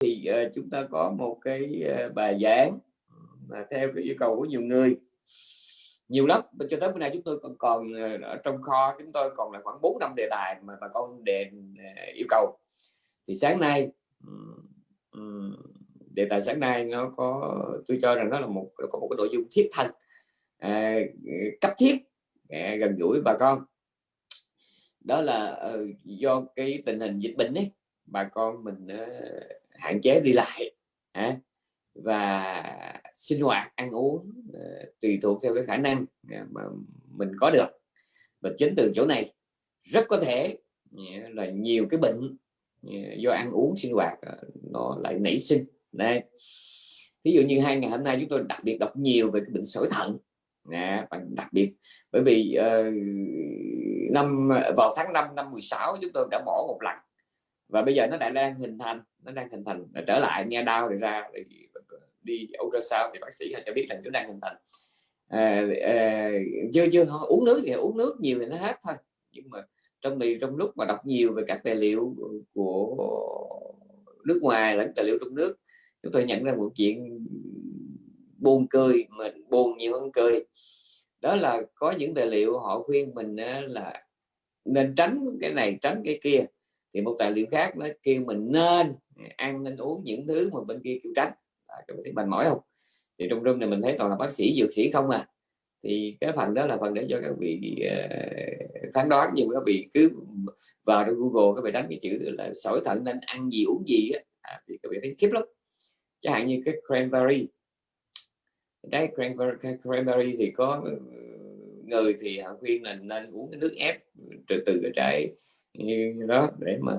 thì uh, chúng ta có một cái uh, bài giảng mà theo cái yêu cầu của nhiều người. Nhiều lắm cho tới bữa nay chúng tôi còn còn ờ, ở trong kho chúng tôi còn là khoảng 4 năm đề tài mà bà con đề yêu cầu. Thì sáng nay đề tài sáng nay nó có tôi cho rằng nó là một có một cái nội dung thiết thành à, cấp thiết à, gần gũi bà con. Đó là uh, do cái tình hình dịch bệnh ấy bà con mình uh, hạn chế đi lại à, và sinh hoạt ăn uống ờ, tùy thuộc theo cái khả năng à, mà mình có được. Và chính từ chỗ này rất có thể là nhiều cái bệnh ờ, do ăn uống sinh hoạt ờ, nó lại nảy sinh. Đây ví dụ như hai ngày hôm nay chúng tôi đặc biệt đọc nhiều về cái bệnh sỏi thận nè đặc biệt. Bởi vì uh, năm vào tháng 5 năm 16 chúng tôi đã bỏ một lần và bây giờ nó lại đang hình thành nó đang hình thành trở lại nghe đau thì ra thì đi ultrasound thì bác sĩ họ cho biết là nó đang hình thành. À, à, chưa chưa uống nước thì uống nước nhiều thì nó hết thôi. Nhưng mà trong thì trong lúc mà đọc nhiều về các tài liệu của nước ngoài lẫn tài liệu trong nước chúng tôi nhận ra một chuyện buồn cười mình buồn nhiều hơn cười. Đó là có những tài liệu họ khuyên mình là nên tránh cái này tránh cái kia thì một tài liệu khác nó kêu mình nên ăn nên uống những thứ mà bên kia kêu tránh. À, các bạn thấy mệt mỏi không? Thì trong room này mình thấy toàn là bác sĩ dược sĩ không à. Thì cái phần đó là phần để cho các vị uh, phán đoán nhưng các vị cứ vào trong Google các vị đánh cái chữ là sỏi thận nên ăn gì uống gì á. À, thì các vị thấy khiếp lắm. Chẳng hạn như cái cranberry. Trái cranberry, cranberry thì có ờ, người thì họ khuyên là nên uống cái nước ép từ từ cái trái như đó, để mà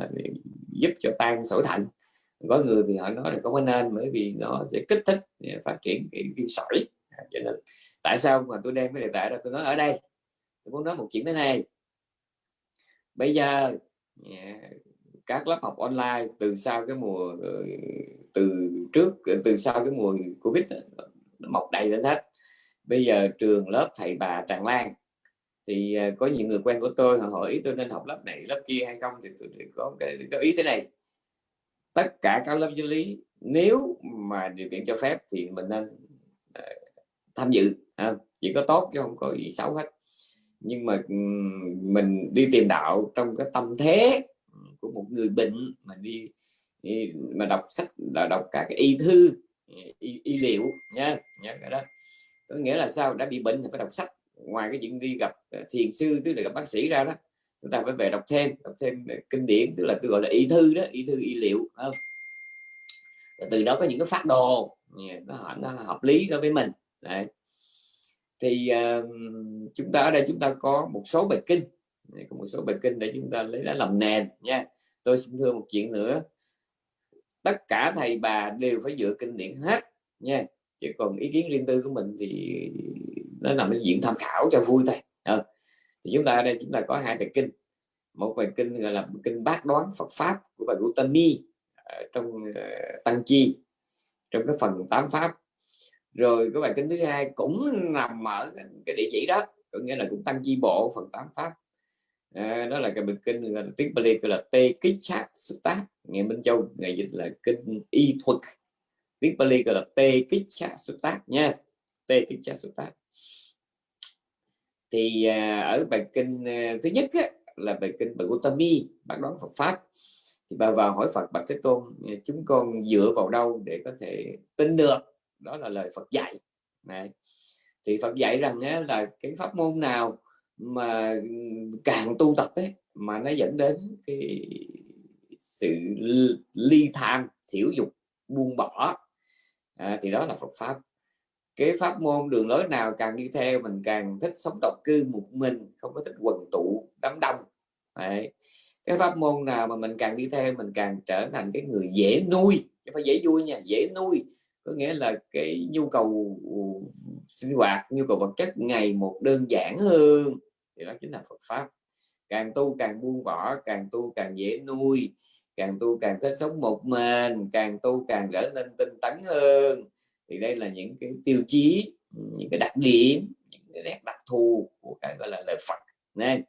giúp cho tan sỏi thận. Có người thì họ nói là không có nên, bởi vì nó sẽ kích thích phát triển cái viên sỏi. À, cho nên tại sao mà tôi đem cái đề tài ra, tôi nói ở đây. Tôi muốn nói một chuyện thế này. Bây giờ các lớp học online từ sau cái mùa ờ, từ trước ờ, từ sau cái mùa covid nó mọc đầy lên hết. Bây giờ trường lớp thầy bà tràn lan thì à, có những người quen của tôi họ hỏi tôi nên học lớp này lớp kia hay không thì tôi có cái có ý thế này. Tất cả các lớp giáo lý nếu mà điều kiện cho phép thì mình nên à, tham dự à, chỉ có tốt chứ không có gì xấu hết. Nhưng mà mình đi tìm đạo trong cái tâm thế của một người bệnh mà đi, đi mà đọc sách là đọc các cái y thư y, y liệu nha nhớ cái đó. Có nghĩa là sao? Đã bị bệnh thì phải đọc sách ngoài cái chuyện đi gặp ờ, thiền sư tức là gặp bác sĩ ra đó chúng ta phải về đọc thêm đọc thêm ờ, kinh điển tức là tôi gọi là y thư đó y thư y liệu không? từ đó có những cái phát đồ nó, nó hợp lý đối với mình Đấy. thì uh, chúng ta ở đây chúng ta có một số bài kinh có một số bài kinh để chúng ta lấy lá làm nền nha tôi xin thưa một chuyện nữa tất cả thầy bà đều phải dựa kinh điển hết nha chứ còn ý kiến riêng tư của mình thì nó nằm ở diện tham khảo cho vui thôi. À, thì chúng ta ở đây chúng ta có hai bài kinh. Một bài kinh gọi là kinh bát đoán Phật pháp của bài Gautami ờ, trong uh, tăng chi trong cái phần tám pháp. Rồi cái bài kinh thứ hai cũng nằm ở cái địa chỉ đó có nghĩa là cũng tăng chi bộ phần tám pháp. À, đó là cái bài kinh là tiếng Bali gọi là tê kích sát xuất tác. Ngày Minh Châu ngày dịch là kinh y thuật. Tiếng Bali gọi là tê kích sát sutta nha tê tra sát sutta thì à, ở bài kinh à, thứ nhất á, là bài kinh bài Gautami bác đoán Phật pháp. Thì bà vào hỏi Phật bạch Thế Tôn à, chúng con dựa vào đâu để có thể tin được? Đó là lời Phật dạy. Này thì Phật dạy rằng á, là cái pháp môn nào mà càng tu tập ấy mà nó dẫn đến cái sự ly tham thiểu dục buông bỏ. À, thì đó là Phật pháp cái pháp môn đường lối nào càng đi theo mình càng thích sống độc cư một mình, không có thích quần tụ, đám đông. Đấy. cái pháp môn nào mà mình càng đi theo mình càng trở thành cái người dễ nuôi, chứ phải dễ vui nha, dễ nuôi. Có nghĩa là cái nhu cầu ừ, sinh hoạt, nhu cầu vật chất ngày một đơn giản hơn. Thì đó chính là Phật pháp. Càng tu càng buông bỏ, càng tu càng dễ nuôi. Càng tu càng thích sống một mình, càng tu càng trở nên tinh tấn hơn thì đây là những cái tiêu chí, những cái đặc điểm, những cái nét đặc thù của cái gọi là lời Phật. Nên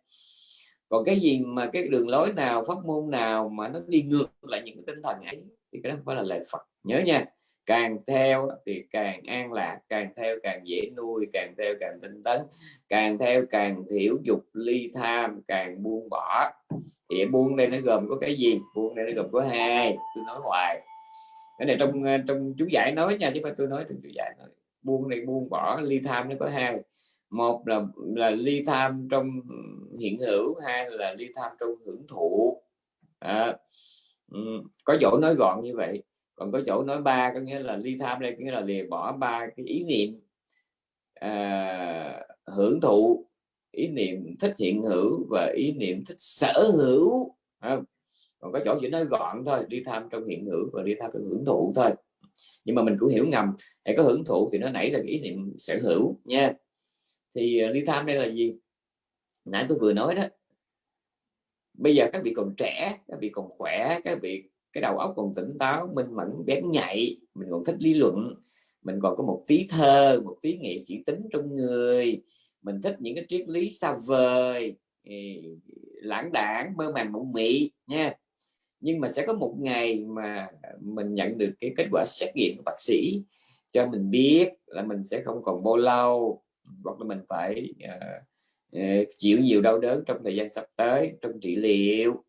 còn cái gì mà cái đường lối nào, pháp môn nào mà nó đi ngược lại những cái tinh thần ấy, thì cái đó không phải là lời Phật. Nhớ nha, càng theo thì càng an lạc, càng theo càng dễ nuôi, càng theo càng tinh tấn, càng theo càng thiểu dục, ly tham, càng buông bỏ. Thì buông đây nó gồm có cái gì? Buông đây nó gồm có hai, tôi nói hoài cái này trong à, trong chú giải nói nha chứ phải tôi nói trong chú giải nói. Buông này buông bỏ ly tham nó có hai. Một là là ly tham trong hiện hữu hai là ly tham trong hưởng thụ. À, có chỗ nói gọn như vậy. Còn có chỗ nói ba có nghĩa là ly tham đây có nghĩa là lìa bỏ ba cái ý niệm à, hưởng thụ. Ý niệm thích hiện hữu và ý niệm thích sở hữu. Không? Còn có chỗ chỉ nói gọn thôi, đi tham trong hiện hữu và đi tham trong hưởng thụ thôi. Nhưng mà mình cũng hiểu ngầm hãy có hưởng thụ thì nó nảy ra ý niệm sở hữu nha. Thì à, đi tham đây là gì? Nãy tôi vừa nói đó. Bây giờ các vị còn trẻ, các vị còn khỏe, các vị, cái đầu óc còn tỉnh táo, minh mẫn, bén nhạy, mình còn thích lý luận, mình còn có một tí thơ, một tí nghệ sĩ tính trong người, mình thích những cái triết lý xa vời lãng đảng, mơ màng mộng mị nha nhưng mà sẽ có một ngày mà mình nhận được cái kết quả xét nghiệm của bác sĩ cho mình biết là mình sẽ không còn bao lâu hoặc là mình phải uh, chịu nhiều đau đớn trong thời gian sắp tới trong trị liệu.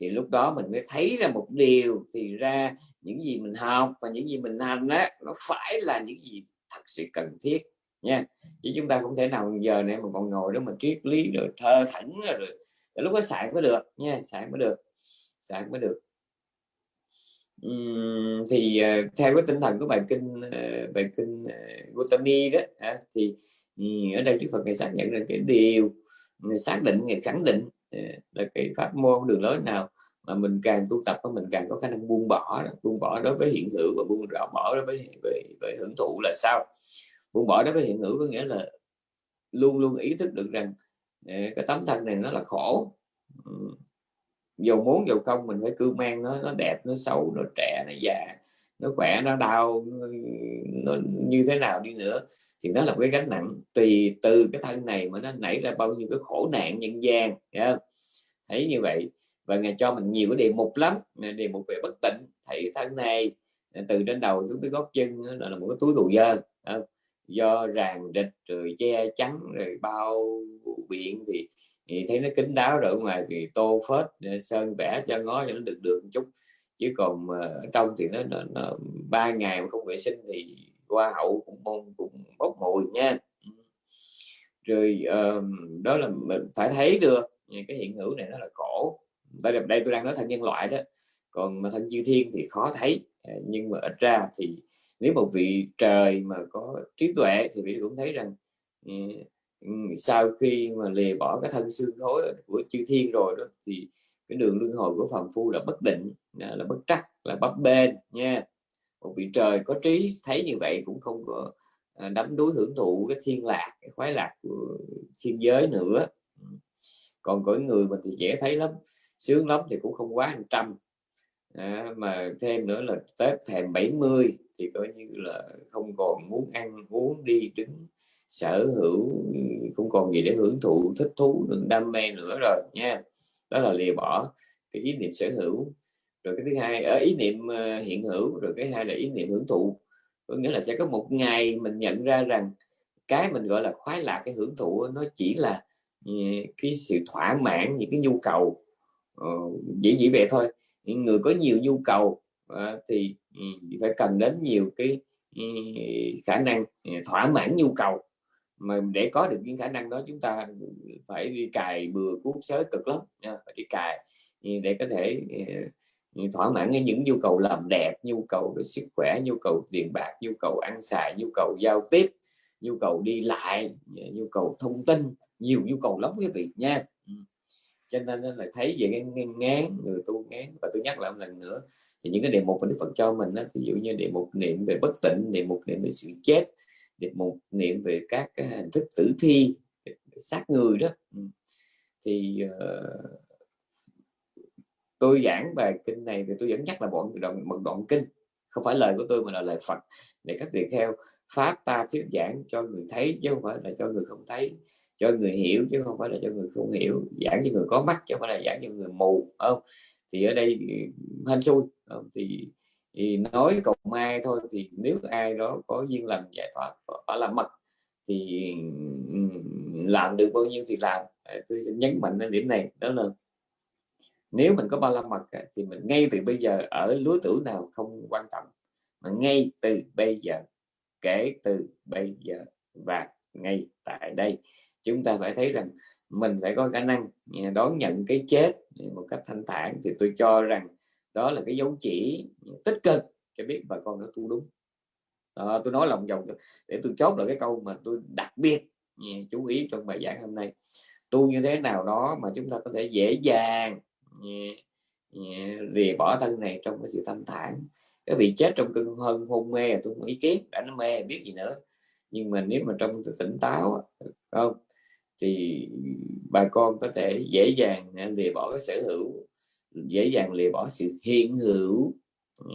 Thì lúc đó mình mới thấy ra một điều thì ra những gì mình học và những gì mình hành á nó phải là những gì thật sự cần thiết nha. Chứ chúng ta không thể nào giờ này mà còn ngồi đó mà triết lý rồi thơ thẩn rồi, rồi lúc đó xài mới được nha xài mới được xài mới được. Uhm, thì uh, theo cái tinh thần của bài kinh uh, bài kinh ờ, uh, Gautami đó à, thì um, ở đây Đức Phật ngày xác nhận là cái điều xác định ngày khẳng định là cái pháp môn đường lối nào mà mình càng tu tập mình càng có khả năng buông bỏ buông bỏ đối với hiện hữu và buông bỏ đối với với, với hưởng thụ là sao? Buông bỏ đối với hiện hữu có nghĩa là luôn luôn ý thức được rằng cái tấm thân này nó là khổ dầu muốn dầu không mình phải cứ mang nó nó đẹp nó xấu nó trẻ nó già nó khỏe nó đau nó như thế nào đi nữa. Thì nó là một cái gánh nặng. Tùy từ cái thân này mà nó nảy ra bao nhiêu cái khổ nạn nhân gian yeah. thấy như vậy. Và ngài cho mình nhiều cái đề mục lắm. Đề mục về bất tỉnh thấy thân này từ trên đầu xuống tới gót chân là, là một cái túi đồ dơ do ràng rịch rồi che chắn rồi bao biện thì, thì thấy nó kín đáo rồi ngoài thì tô phết ờ, sơn vẽ cho ngó cho nó được được một chút. Chứ còn ở trong thì nó, nó, nó ba ngày mà không vệ sinh thì qua hậu cũng bông cũng bốc mùi nha. Ừ. Rồi uh, đó là mình phải thấy được cái hiện hữu này nó là cổ. Đây đây tôi đang nói thân nhân loại đó. Còn mà thân chư thiên thì khó thấy. Ờ, nhưng mà ít ra thì nếu một vị trời mà có trí tuệ thì vị cũng thấy rằng ừ, Ừ, sau khi mà lìa bỏ cái thân xương khối của chư thiên rồi đó, thì cái đường luân hồi của phàm phu là bất định, là bất trắc, là bấp bênh nha. Một vị trời có trí thấy như vậy cũng không có à, đắm đuối hưởng thụ cái thiên lạc, cái khoái lạc của thiên giới nữa. Ừ. Còn cõi người mình thì dễ thấy lắm, sướng lắm thì cũng không quá trăm à, mà thêm nữa là tết thèm 70 thì coi như là không còn muốn ăn uống đi đứng sở hữu không còn gì để hưởng thụ thích thú đam mê nữa rồi nha. Đó là lìa bỏ cái ý niệm sở hữu. Rồi cái thứ hai ở ý niệm ờ, hiện hữu rồi cái hai là ý niệm hưởng thụ. Có nghĩa là sẽ có một ngày mình nhận ra rằng cái mình gọi là khoái lạc cái hưởng thụ nó chỉ là ừ, cái sự thỏa mãn những cái nhu cầu uh, dĩ dĩ vậy thôi những người có nhiều nhu cầu à, thì ừ, phải cần đến nhiều cái ừ, khả năng ừ, thỏa mãn nhu cầu. Mà để có được những khả năng đó, chúng ta phải đi cài bừa cuốn sới cực lắm, nha, phải đi cài để có thể thỏa mãn những nhu cầu làm đẹp, nhu cầu về sức khỏe, nhu cầu tiền bạc, nhu cầu ăn xài, nhu cầu giao tiếp, nhu cầu đi lại, nhu cầu thông tin, nhiều nhu cầu lắm quý vị, nha cho nên là thấy về cái ngán người tu ngán. Và tôi nhắc lại một lần nữa thì những cái đề mục mà Đức Phật cho mình đó, ví dụ như đề mục niệm về bất tịnh đề mục niệm về sự chết đề mục niệm về các cái hình thức tử thi sát người đó. Ừ. Thì uh, tôi giảng bài kinh này thì tôi vẫn nhắc là bọn đoạn, một đoạn kinh. Không phải lời của tôi mà là lời Phật. Để các vị theo pháp ta thuyết giảng cho người thấy chứ không phải là cho người không thấy cho người hiểu chứ không phải là cho người không hiểu. Giảng cho người có mắt chứ không phải là giảng cho người mù không? Thì ở đây ừ, hên xui không? thì thì nói cộng ai thôi thì nếu ai đó có duyên lành giải thoát ở làm mật thì ừ, làm được bao nhiêu thì làm. Ờ, tôi nhấn mạnh đến điểm này, đó là nếu mình có ba la mật thì mình ngay từ bây giờ ở lứa tuổi nào không quan trọng, mà ngay từ bây giờ, kể từ bây giờ và ngay tại đây chúng ta phải thấy rằng mình phải có khả năng à, đón nhận cái chết à, một cách thanh thản. Thì tôi cho rằng đó là cái dấu chỉ à, tích cực cho biết bà con nó tu đúng. Đó, tôi nói lòng vòng để tôi chốt lại cái câu mà tôi đặc biệt chú ý trong bài giảng hôm nay. Tu như thế nào đó mà chúng ta có thể dễ dàng lìa bỏ thân này trong cái sự thanh thản. Cái bị chết trong cơn hơn hôn mê tôi không ý kiến đã nó mê biết gì nữa. Nhưng mà nếu mà trong tỉnh táo không? Thì bà con có thể dễ dàng à, lìa bỏ cái sở hữu dễ dàng lìa bỏ sự hiện hữu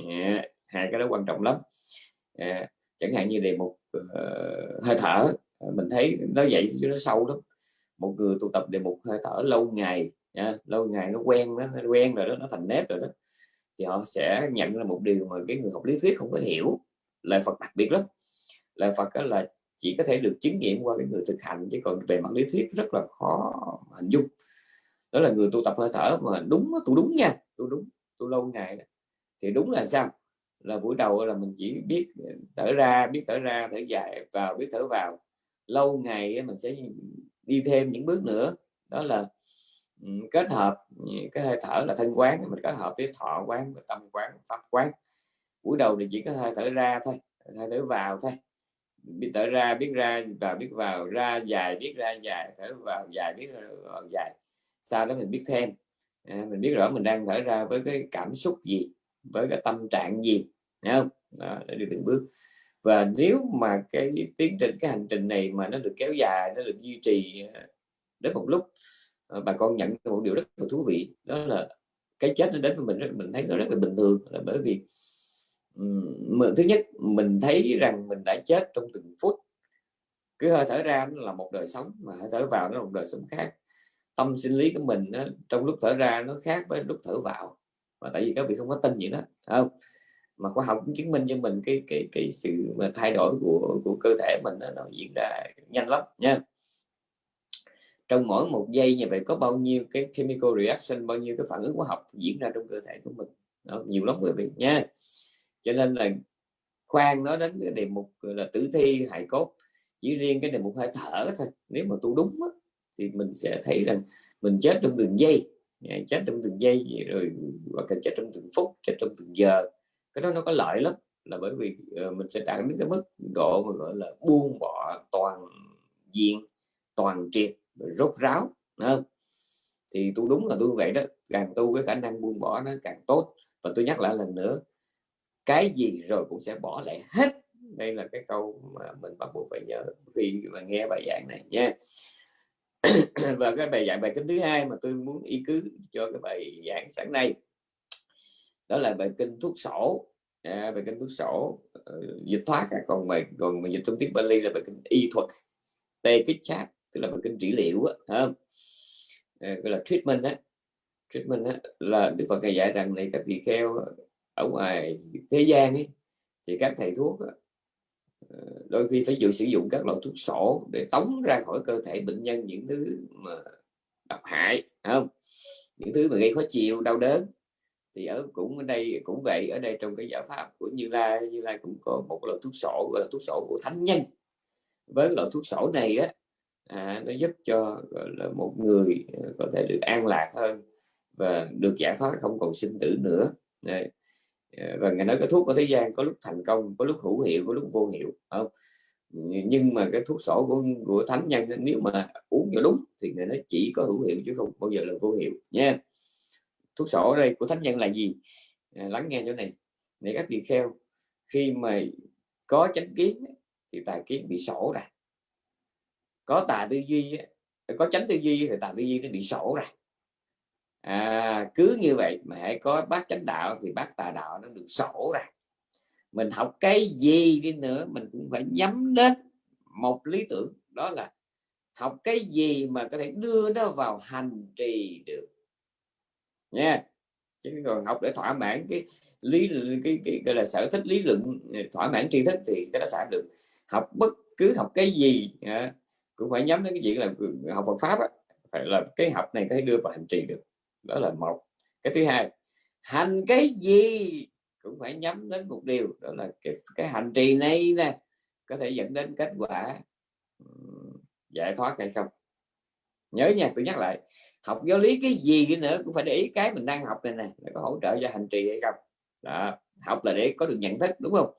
dạ, hai cái đó quan trọng lắm yeah. chẳng hạn như đề mục uh, hơi thở à, mình thấy nó vậy chứ nó sâu lắm một người tụ tập đề mục hơi thở lâu ngày yeah. lâu ngày nó quen nó, nó quen rồi đó nó thành nếp rồi đó thì họ sẽ nhận ra một điều mà cái người học lý thuyết không có hiểu lời Phật đặc biệt lắm lời Phật đó là chỉ có thể được chứng nghiệm qua cái người thực hành, chứ còn về mặt lý thuyết rất là khó hình dung. Đó là người tu tập hơi thở, mà đúng tu đúng nha, tu đúng, tu lâu ngày đó. thì đúng là sao? Là buổi đầu là mình chỉ biết thở ra, biết thở ra, thở dài, vào, biết thở vào. Lâu ngày mình sẽ đi thêm những bước nữa. Đó là kết hợp cái hơi thở là thân quán, mình kết hợp với thọ quán với tâm quán, pháp quán. Buổi đầu thì chỉ có hơi thở ra thôi, hơi thở vào thôi biết thở ra biết ra và biết vào ra dài biết ra dài thở vào dài biết vào dài. Sau đó mình biết thêm. À, mình biết rõ mình đang thở ra với cái cảm xúc gì với cái tâm trạng gì nhá không? Đó, để đi từng bước. Và nếu mà cái tiến trình cái hành trình này mà nó được kéo dài nó được duy trì à, đến một lúc à, bà con nhận một điều rất là thú vị. Đó là cái chết nó đến với mình rất mình thấy nó rất là bình thường là bởi vì thứ nhất mình thấy rằng mình đã chết trong từng phút. Cứ hơi thở ra nó là một đời sống mà hơi thở vào nó là một đời sống khác. Tâm sinh lý của mình nó, trong lúc thở ra nó khác với lúc thở vào và tại vì các vị không có tin gì đó không? Mà khoa học cũng chứng minh cho mình cái cái cái sự mà thay đổi của của cơ thể mình nó, nó diễn ra nhanh lắm nha. Trong mỗi một giây như vậy có bao nhiêu cái chemical reaction bao nhiêu cái phản ứng hóa học diễn ra trong cơ thể của mình? Đó, nhiều lắm quý vị nha cho nên là khoan nó đến cái đề mục là tử thi hài cốt chỉ riêng cái đề mục hơi thở thôi. Nếu mà tu đúng đó, thì mình sẽ thấy rằng mình chết trong từng giây. Dạ, chết trong từng giây rồi hoặc là chết trong từng phút chết trong từng giờ. Cái đó nó có lợi lắm là bởi vì ờ, mình sẽ đạt đến cái mức độ mà gọi là buông bỏ toàn diện toàn triệt rốt ráo không? thì tôi đúng là tôi vậy đó. Càng tu cái khả năng buông bỏ nó càng tốt. Và tôi nhắc lại lần nữa cái gì rồi cũng sẽ bỏ lại hết. Đây là cái câu mà mình bắt buộc phải nhớ khi mà nghe bài giảng này nha. Và cái bài giảng bài kinh thứ hai mà tôi muốn ý cứ cho cái bài giảng sáng nay đó là bài kinh thuốc sổ. À, bài kinh thuốc sổ uh, dịch thoát à. còn bài còn mà dịch trong tiếng Bali là bài kinh y thuật tê kích chát tức là bài kinh trị liệu á không? À, gọi là treatment á. Treatment á là Đức Phật dạy rằng này các vị kheo ở ngoài thế gian ấy thì các thầy thuốc ờ, đôi khi phải dự sử dụng các loại thuốc sổ để tống ra khỏi cơ thể bệnh nhân những thứ mà độc hại không? Những thứ mà gây khó chịu đau đớn. Thì ở cũng ở đây cũng vậy ở đây trong cái giải pháp của Như Lai Như Lai cũng có một loại thuốc sổ gọi là thuốc sổ của thánh nhân. Với loại thuốc sổ này á à, nó giúp cho gọi là một người ờ, có thể được an lạc hơn và được giải thoát không còn sinh tử nữa. Đấy. Ờ, và ngài nói cái thuốc của thế gian có lúc thành công có lúc hữu hiệu có lúc vô hiệu không? Nhưng mà cái thuốc sổ của của thánh nhân nếu mà uống cho đúng thì người nó chỉ có hữu hiệu chứ không bao giờ là vô hiệu nha. Thuốc sổ đây của thánh nhân là gì? À, lắng nghe chỗ này. Để các vị kheo khi mà có chánh kiến thì tài kiến bị sổ ra. Có tà tư duy có chánh tư duy thì tà tư duy nó bị sổ ra à, cứ như vậy mà hãy có bác chánh đạo thì bác tà đạo nó được sổ ra. Mình học cái gì đi nữa mình cũng phải nhắm đến một lý tưởng đó là học cái gì mà có thể đưa nó vào hành trì được. Nha chứ còn học để thỏa mãn cái lý cái, cái gọi là sở thích lý luận thỏa mãn tri thức thì cái đó sẽ được. Học bất cứ học cái gì à, cũng phải nhắm đến cái chuyện là học Phật pháp á, phải là cái học này có thể đưa vào hành trì được đó là một. Cái thứ hai, hành cái gì cũng phải nhắm đến một điều, đó là cái cái hành trì này nè, có thể dẫn đến kết quả giải thoát hay không. Nhớ nha, tôi nhắc lại, học giáo lý cái gì đi nữa cũng phải để ý cái mình đang học này nè có hỗ trợ cho hành trì hay không. Đó. học là để có được nhận thức, đúng không?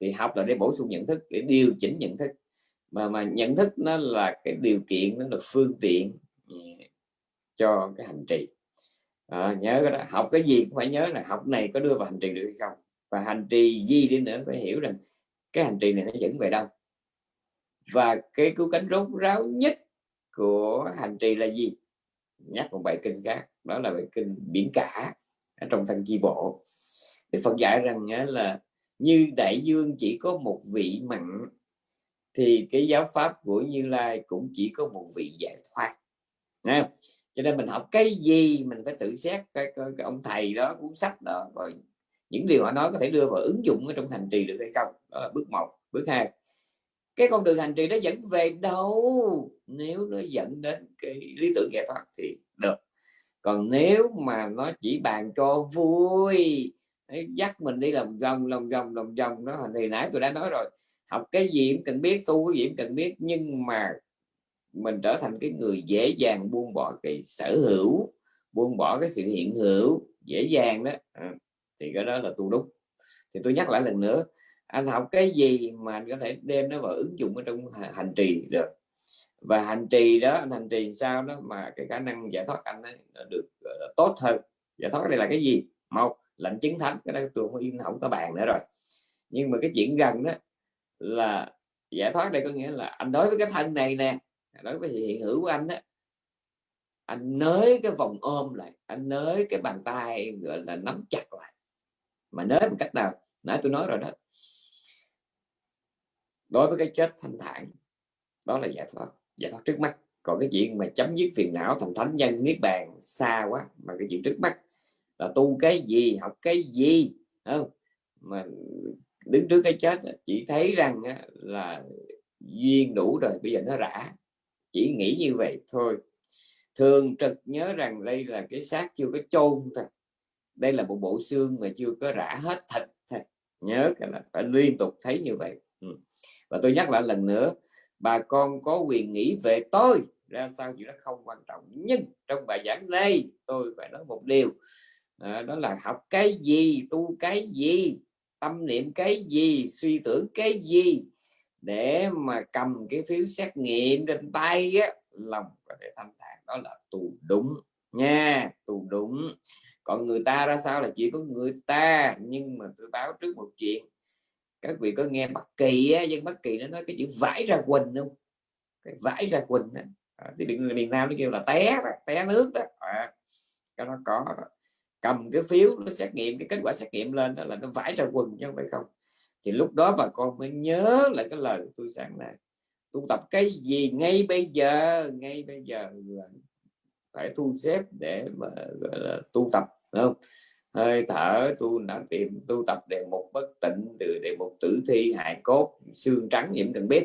Thì học là để bổ sung nhận thức, để điều chỉnh nhận thức. Mà mà nhận thức nó là cái điều kiện, nó là phương tiện cho cái hành trì à, nhớ cái đó. Học cái gì cũng phải nhớ là học này có đưa vào hành trì được hay không? Và hành trì gì đi nữa phải hiểu rằng cái hành trì này nó dẫn về đâu. Và cái cứu cánh rốt ráo nhất của hành trì là gì? Nhắc một bài kinh khác đó là bài kinh biển cả ở trong thân chi bộ. Đức Phật dạy rằng là như đại dương chỉ có một vị mặn thì cái giáo pháp của Như Lai cũng chỉ có một vị giải thoát. Nha cho nên mình học cái gì mình phải tự xét cái, cái, cái ông thầy đó cuốn sách đó rồi những điều họ nói có thể đưa vào ứng dụng ở trong hành trì được hay không? Đó là bước một bước hai. Cái con đường hành trì nó dẫn về đâu? Nếu nó dẫn đến cái lý tưởng giải thoát thì được. Còn nếu mà nó chỉ bàn cho vui dắt mình đi làm vòng lòng vòng lòng vòng đó thì nãy tôi đã nói rồi. Học cái gì cũng cần biết tu cái gì cũng cần biết nhưng mà mình trở thành cái người dễ dàng buông bỏ cái sở hữu buông bỏ cái sự hiện hữu dễ dàng đó. À, thì cái đó là tu đúc. thì tôi nhắc lại lần nữa anh học cái gì mà anh có thể đem nó vào ứng dụng ở trong hành trì được. Và hành trì đó anh hành trì sao đó mà cái khả năng giải thoát anh ấy được uh, tốt hơn. Giải thoát đây là cái gì? Một lệnh chứng thánh. Cái đó tôi không không có bàn nữa rồi. Nhưng mà cái chuyện gần đó là giải thoát đây có nghĩa là anh đối với cái thân này nè đối với hiện hữu của anh đó anh nới cái vòng ôm lại, anh nới cái bàn tay, gọi là nắm chặt lại. Mà nới một cách nào? Nãy tôi nói rồi đó. Đối với cái chết thanh thản, đó là giải thoát giải thoát trước mắt. Còn cái chuyện mà chấm dứt phiền não thành thánh nhân niết bàn xa quá, mà cái chuyện trước mắt là tu cái gì, học cái gì không? Mà đứng trước cái chết chỉ thấy rằng là duyên đủ rồi, bây giờ nó rã chỉ nghĩ như vậy thôi. Thường trực nhớ rằng đây là cái xác chưa có chôn thôi. Đây là một bộ xương mà chưa có rã hết thịt thôi. Nhớ cái là phải liên tục thấy như vậy. Ừ. và tôi nhắc lại lần nữa bà con có quyền nghĩ về tôi ra sao chuyện đó không quan trọng. Nhưng trong bài giảng này tôi phải nói một điều. À, đó là học cái gì tu cái gì tâm niệm cái gì suy tưởng cái gì để mà cầm cái phiếu xét nghiệm trên tay á, lòng có thể thanh thản đó là tu đúng nha tu đúng. Còn người ta ra sao là chỉ có người ta nhưng mà tôi báo trước một chuyện. Các vị có nghe bất kỳ á, dân bất kỳ nó nói cái chữ vải ra quỳnh không? Cái vải ra quỳnh á. À, thì miền nam nó kêu là té đó, té nước đó. À, cái nó có đó. Cầm cái phiếu nó xét nghiệm cái kết quả xét nghiệm lên đó là nó vải ra quần chứ không phải không thì lúc đó bà con mới nhớ lại cái lời tôi sáng nay tu tập cái gì ngay bây giờ ngay bây giờ phải thu xếp để mà gọi là tu tập không? Hơi thở tu đã tìm tu tập đề mục bất tịnh từ đề mục tử thi hại cốt xương trắng nhiễm cần biết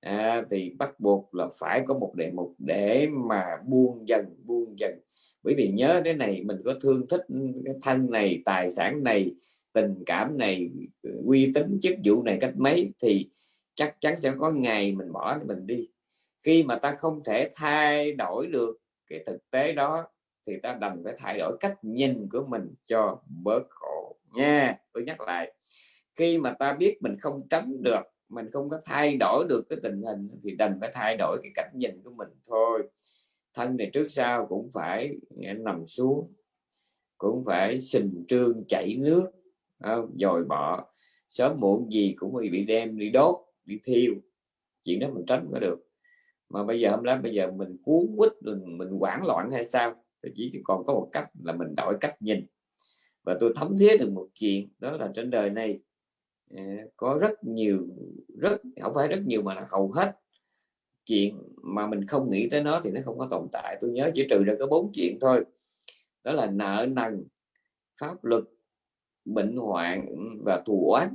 à, thì bắt buộc là phải có một đề mục để mà buông dần buông dần. Bởi vì nhớ cái này mình có thương thích cái thân này tài sản này tình cảm này ừ, uy tín, chức vụ này cách mấy thì chắc chắn sẽ có ngày mình bỏ mình đi. Khi mà ta không thể thay đổi được cái thực tế đó thì ta đành phải thay đổi cách nhìn của mình cho bớt khổ nha. Tôi nhắc lại, khi mà ta biết mình không tránh được, mình không có thay đổi được cái tình hình thì đành phải thay đổi cái cách nhìn của mình thôi. Thân này trước sau cũng phải ừ, nằm xuống, cũng phải sình trương chảy nước dồi bọ. Sớm muộn gì cũng bị đem đi đốt, đi thiêu. Chuyện đó mình tránh có được. Mà bây giờ hôm nay, bây giờ mình cuốn quýt, mình mình hoảng loạn hay sao? Thì chỉ còn có một cách là mình đổi cách nhìn. Và tôi thấm thiết được một chuyện, đó là trên đời này à, có rất nhiều, rất, không phải rất nhiều mà là hầu hết chuyện mà mình không nghĩ tới nó thì nó không có tồn tại. Tôi nhớ chỉ trừ ra có bốn chuyện thôi. Đó là nợ nần, pháp luật bệnh hoạn và thù oán.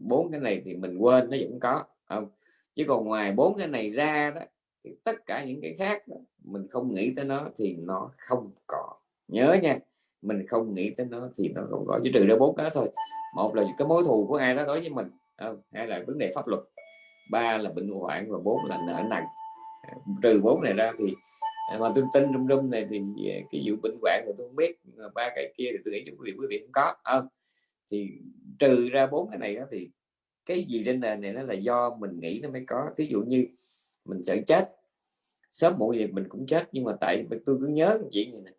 Bốn cái này thì mình quên nó vẫn có. Không chứ còn ngoài bốn cái này ra đó thì tất cả những cái khác đó, mình không nghĩ tới nó thì nó không có nhớ nha mình không nghĩ tới nó thì nó không có chỉ trừ ra bốn cái thôi. Một là cái mối thù của ai đó đối với mình không? hai là vấn đề pháp luật ba là bệnh hoạn và bốn là nợ nặng trừ bốn này ra thì À, mà tôi tin trong rung này thì à, cái vụ bệnh hoạn thì tôi không biết à, ba cái kia thì tôi nghĩ quý vị quý vị cũng có. Không? thì trừ ra bốn cái này đó thì cái gì trên nền này nó là do mình nghĩ nó mới có. Ví dụ như mình sợ chết, sớm muộn gì mình cũng chết, nhưng mà tại tôi cứ nhớ chuyện này nè.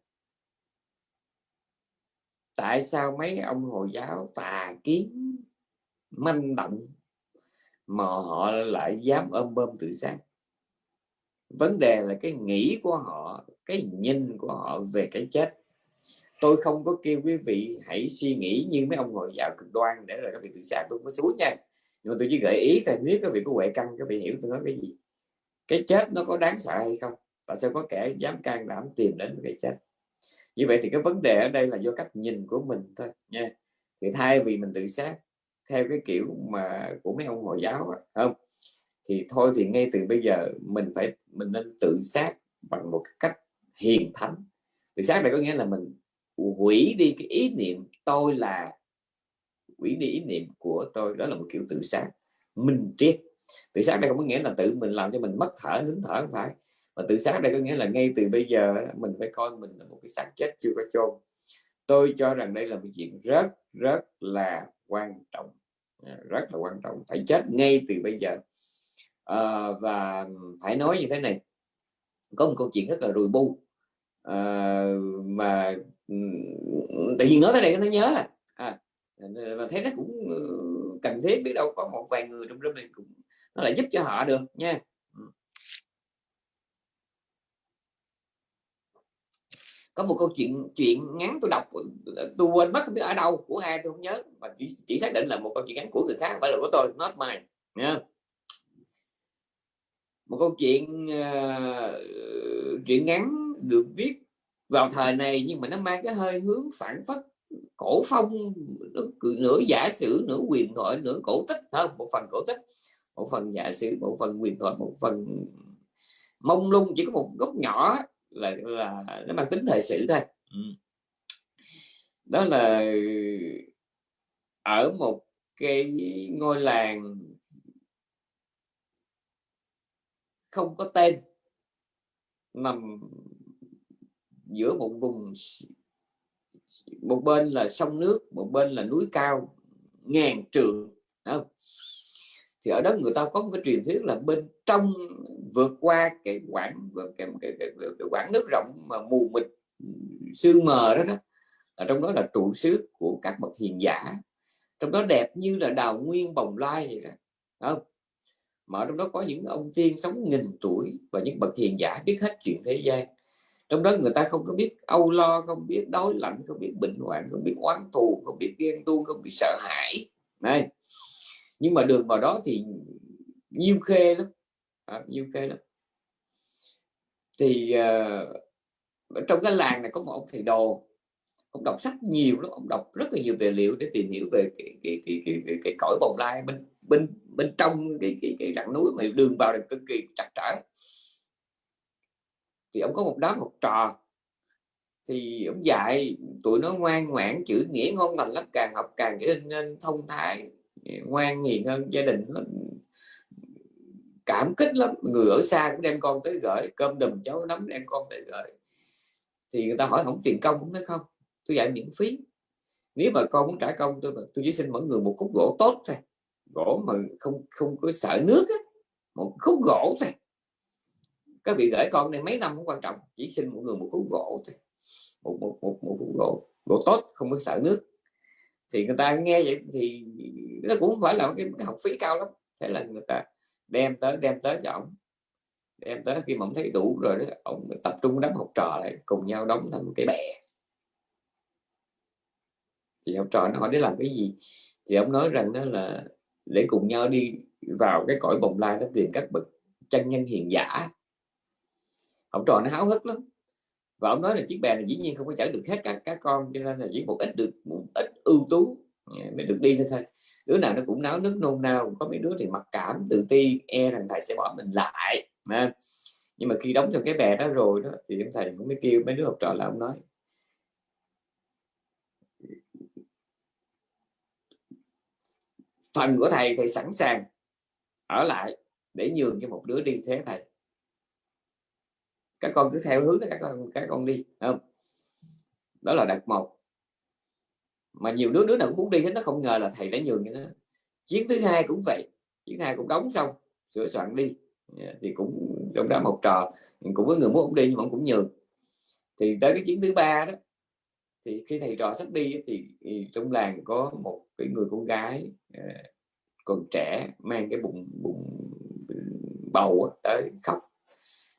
Tại sao mấy ông hồi giáo tà kiến, manh động mà họ lại dám ôm bơm tự sát? Vấn đề là cái nghĩ của họ, cái nhìn của họ về cái chết. Tôi không có kêu quý vị hãy suy nghĩ như mấy ông hồi giáo cực đoan để rồi các vị tự sát tôi có xuống nha. Nhưng mà tôi chỉ gợi ý thôi nếu các vị có huệ căn, các vị hiểu tôi nói cái gì. Cái chết nó có đáng sợ hay không? Và sẽ có kẻ dám can đảm tìm đến cái chết. Như vậy thì cái vấn đề ở đây là do cách nhìn của mình thôi nha. Thì thay vì mình tự sát, theo cái kiểu mà của mấy ông hồi giáo không? Thì thôi thì ngay từ bây giờ mình phải, mình nên tự sát bằng một cách hiền thánh. Tự sát này có nghĩa là mình hủy đi cái ý niệm tôi là, hủy đi ý niệm của tôi. Đó là một kiểu tự sát, minh triết. Tự sát đây không có nghĩa là tự mình làm cho mình mất thở, nín thở, không phải. Mà tự sát đây có nghĩa là ngay từ bây giờ mình phải coi mình là một cái xác chết chưa có chôn. Tôi cho rằng đây là một chuyện rất rất là quan trọng. À, rất là quan trọng. Phải chết ngay từ bây giờ à, và phải nói như thế này có một câu chuyện rất là rùi bu. À, mà tự nhiên nói thế này nó nhớ à. à, và thấy nó cũng ừ, cần thiết biết đâu có một vài người trong lớp này cũng nó lại giúp cho họ được nha. Có một câu chuyện chuyện ngắn tôi đọc tôi quên mất không biết ở đâu của ai tôi không nhớ mà chỉ, chỉ xác định là một câu chuyện ngắn của người khác phải là của tôi not mine nha một câu chuyện uh, chuyện ngắn được viết vào thời này nhưng mà nó mang cái hơi hướng phản phất cổ phong nửa giả sử nửa quyền thoại nửa cổ tích hơn một phần cổ tích một phần giả sử một phần quyền thoại một phần mông lung chỉ có một góc nhỏ là là nó mang tính thời sự thôi. Đó là ở một cái ngôi làng không có tên. Nằm giữa một vùng một bên là sông nước một bên là núi cao ngàn trường không? thì ở đó người ta có một cái truyền thuyết là bên trong vượt qua cái quãng cái, cái, cái, cái, cái quãng nước rộng mà mù mịt sương mờ đó đó ở trong đó là trụ xứ của các bậc hiền giả. Trong đó đẹp như là đào nguyên bồng lai vậy đó không? Mà trong đó có những ông tiên sống nghìn tuổi và những bậc hiền giả biết hết chuyện thế gian. Trong đó người ta không có biết âu lo không biết đói lạnh không biết bệnh hoạn không biết oán thù không biết ghen tuông không biết sợ hãi. Này. Nhưng mà đường vào đó thì nhiêu khê lắm. À, nhiêu khê lắm. Thì uh, trong cái làng này có một ông thầy đồ. Ông đọc sách nhiều lắm ông đọc rất là nhiều tài liệu để tìm hiểu về cái cái cái cái, cái, cái cõi bồng lai bên bên bên trong cái cái, cái rặng núi mà đường vào là cực kỳ chặt chẽ thì ông có một đám học trò. Thì ông dạy tụi nó ngoan ngoãn chữ nghĩa ngon lành lắm càng học càng trở nên, nên thông thái ngoan hiền hơn gia đình nó. Cảm kích lắm người ở xa cũng đem con tới gửi cơm đùm cháu nắm đem con tới gửi. Thì người ta hỏi không tiền công cũng nói không tôi dạy miễn phí. Nếu mà con muốn trả công tôi tôi chỉ xin mỗi người một khúc gỗ tốt thôi gỗ mà không không có sợ nước á một khúc gỗ thôi. Các vị gửi con này mấy năm cũng quan trọng chỉ xin một người một khúc gỗ thôi. Một một một một khúc gỗ gỗ tốt không có sợ nước. Thì người ta nghe vậy thì nó cũng không phải là cái, cái học phí cao lắm. Thế là người ta đem tới đem tới cho ông. Đem tới khi mà ông thấy đủ rồi đó ông tập trung đám học trò lại cùng nhau đóng thành một cái bè. Thì học trò nó hỏi để làm cái gì? Thì ông nói rằng đó là để cùng nhau đi vào cái cõi bồng lai nó tìm các bậc chân nhân hiền giả. Ông trò nó háo hức lắm. Và ông nói là chiếc bè này dĩ nhiên không có chở được hết các các con, cho nên là chỉ một ít được, một ít ưu tú à, mới được đi thôi đứa nào nó cũng náo nước nôn nao, có mấy đứa thì mặc cảm, tự ti e rằng thầy sẽ bỏ mình lại à. nhưng mà khi đóng trong cái bè đó rồi đó, thì ông thầy cũng mới kêu mấy đứa học trò là ông nói phần của thầy thầy sẵn sàng ở lại để nhường cho một đứa đi thế thầy. Các con cứ theo hướng đó, các con các con đi không? Đó là đặt một. Mà nhiều đứa đứa nào cũng muốn đi hết, nó không ngờ là thầy đã nhường cho nó. Chiến thứ hai cũng vậy chiến hai cũng đóng xong, sửa soạn đi. Thì cũng trong đó một trò, cũng có người muốn đi nhưng mà cũng nhường. Thì tới cái chiến thứ ba đó, thì khi thầy trò sắp đi thì trong làng có một cái người con gái à, còn trẻ mang cái bụng bụng bầu tới khóc.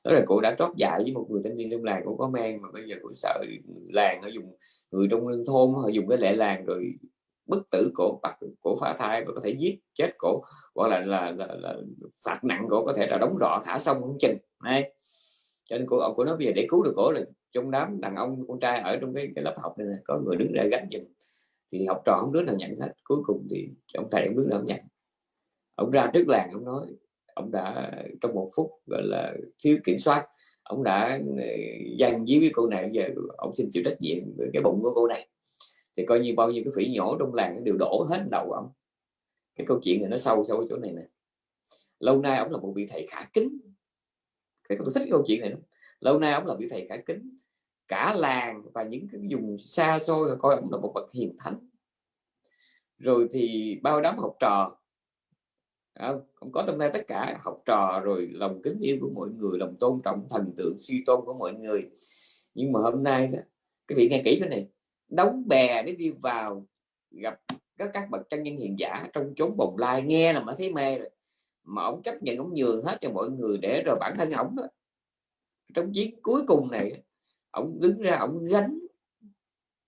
Đó là cô đã trót dại với một người thanh niên trong làng cũng có mang mà bây giờ cũng sợ làng họ dùng người trong thôn họ dùng cái lệ làng rồi bức tử cổ bắt cổ phá thai và có thể giết chết cổ hoặc là là, là, là phạt nặng cổ có thể là đóng rọ thả xong không chừng này cho nên cô của nó bây giờ để cứu được cổ là trong đám đàn ông con trai ở trong cái, cái lớp học này, này có người đứng ra gánh giùm thì học trò không đứa nào nhận hết. Cuối cùng thì ông thầy, ông đứa nào nhận. Ông ra trước làng, ông nói, ông đã, trong một phút, gọi là, thiếu kiểm soát, ông đã ừ, gian dí với cô này, giờ ông xin chịu trách nhiệm về cái bụng của cô này. Thì coi như bao nhiêu cái phỉ nhỏ trong làng đều đổ hết đầu ông. Cái câu chuyện này nó sâu sâu chỗ này nè. Lâu nay ông là một vị thầy khả kính. Cái tôi thích cái câu chuyện này lắm. lâu nay ông là vị thầy khả kính cả làng và những cái vùng xa xôi coi ông là một bậc hiền thánh. Rồi thì bao đám học trò. Không? ông có tâm tay tất cả học trò rồi lòng kính yêu của mọi người lòng tôn trọng thần tượng suy tôn của mọi người. Nhưng mà hôm nay đó, cái vị nghe kỹ thế này đóng bè để đi vào gặp các các bậc chân nhân hiền giả trong chốn bồng lai nghe là mà thấy mê rồi. Mà ông chấp nhận ông nhường hết cho mọi người để rồi bản thân ông đó trong chiến cuối cùng này ông đứng ra ông gánh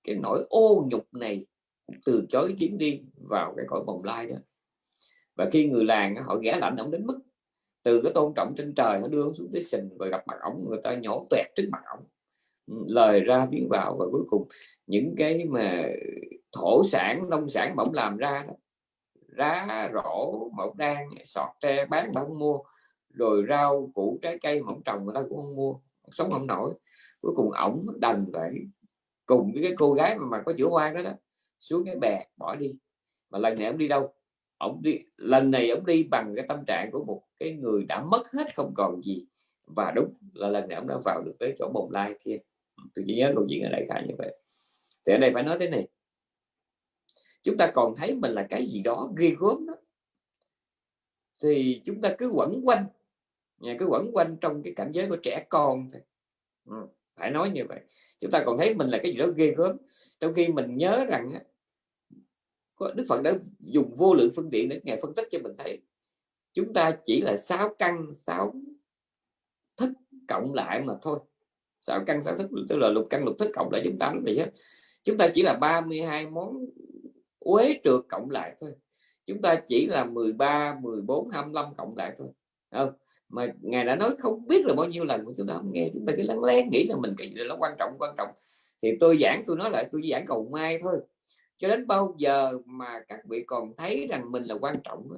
cái nỗi ô nhục này từ chối chuyến đi vào cái cõi bồng lai đó. Và khi người làng họ ghé lạnh ông đến mức từ cái tôn trọng trên trời, họ đưa ông xuống tới sình và gặp mặt ông, người ta nhổ tuẹt trước mặt ông. Ừ, lời ra tiếng vào và cuối cùng những cái mà thổ sản, nông sản bỗng làm ra đó, rá rổ mẫu đan sọt tre bán mà mua, rồi rau củ trái cây mỏng trồng người ta cũng không mua sống không nổi. Cuối cùng ổng đành phải cùng với cái cô gái mà, mà có chữa quan đó, đó xuống cái bè bỏ đi. Mà lần này ổng đi đâu? Ổng đi lần này ổng đi bằng cái tâm trạng của một cái người đã mất hết không còn gì. Và đúng là lần này ổng đã vào được tới chỗ bồng lai kia. Ừ, tôi chỉ nhớ câu chuyện ở đây khái như vậy. Thì ở đây phải nói thế này. Chúng ta còn thấy mình là cái gì đó ghê gớm đó thì chúng ta cứ quẩn quanh cứ quẩn quanh trong cái cảnh giới của trẻ con thôi. Ừ, phải nói như vậy. Chúng ta còn thấy mình là cái gì đó ghê gớm. Trong khi mình nhớ rằng Đức Phật đã dùng vô lượng phương tiện để ngài phân tích cho mình thấy. Chúng ta chỉ là sáu căn sáu thức cộng lại mà thôi. Sáu căn sáu thức tức là lục căn lục thức cộng lại chúng ta lúc này hết chúng ta chỉ là 32 món uế trượt cộng lại thôi. Chúng ta chỉ là 13 14 25 cộng lại thôi. Không? Mà ngài đã nói không biết là bao nhiêu lần chúng ta không nghe. Chúng ta cứ lắng lén nghĩ là mình cái gì nó quan trọng quan trọng. Thì tôi giảng tôi nói lại tôi giảng cầu mai thôi. Cho đến bao giờ mà các vị còn thấy rằng mình là quan trọng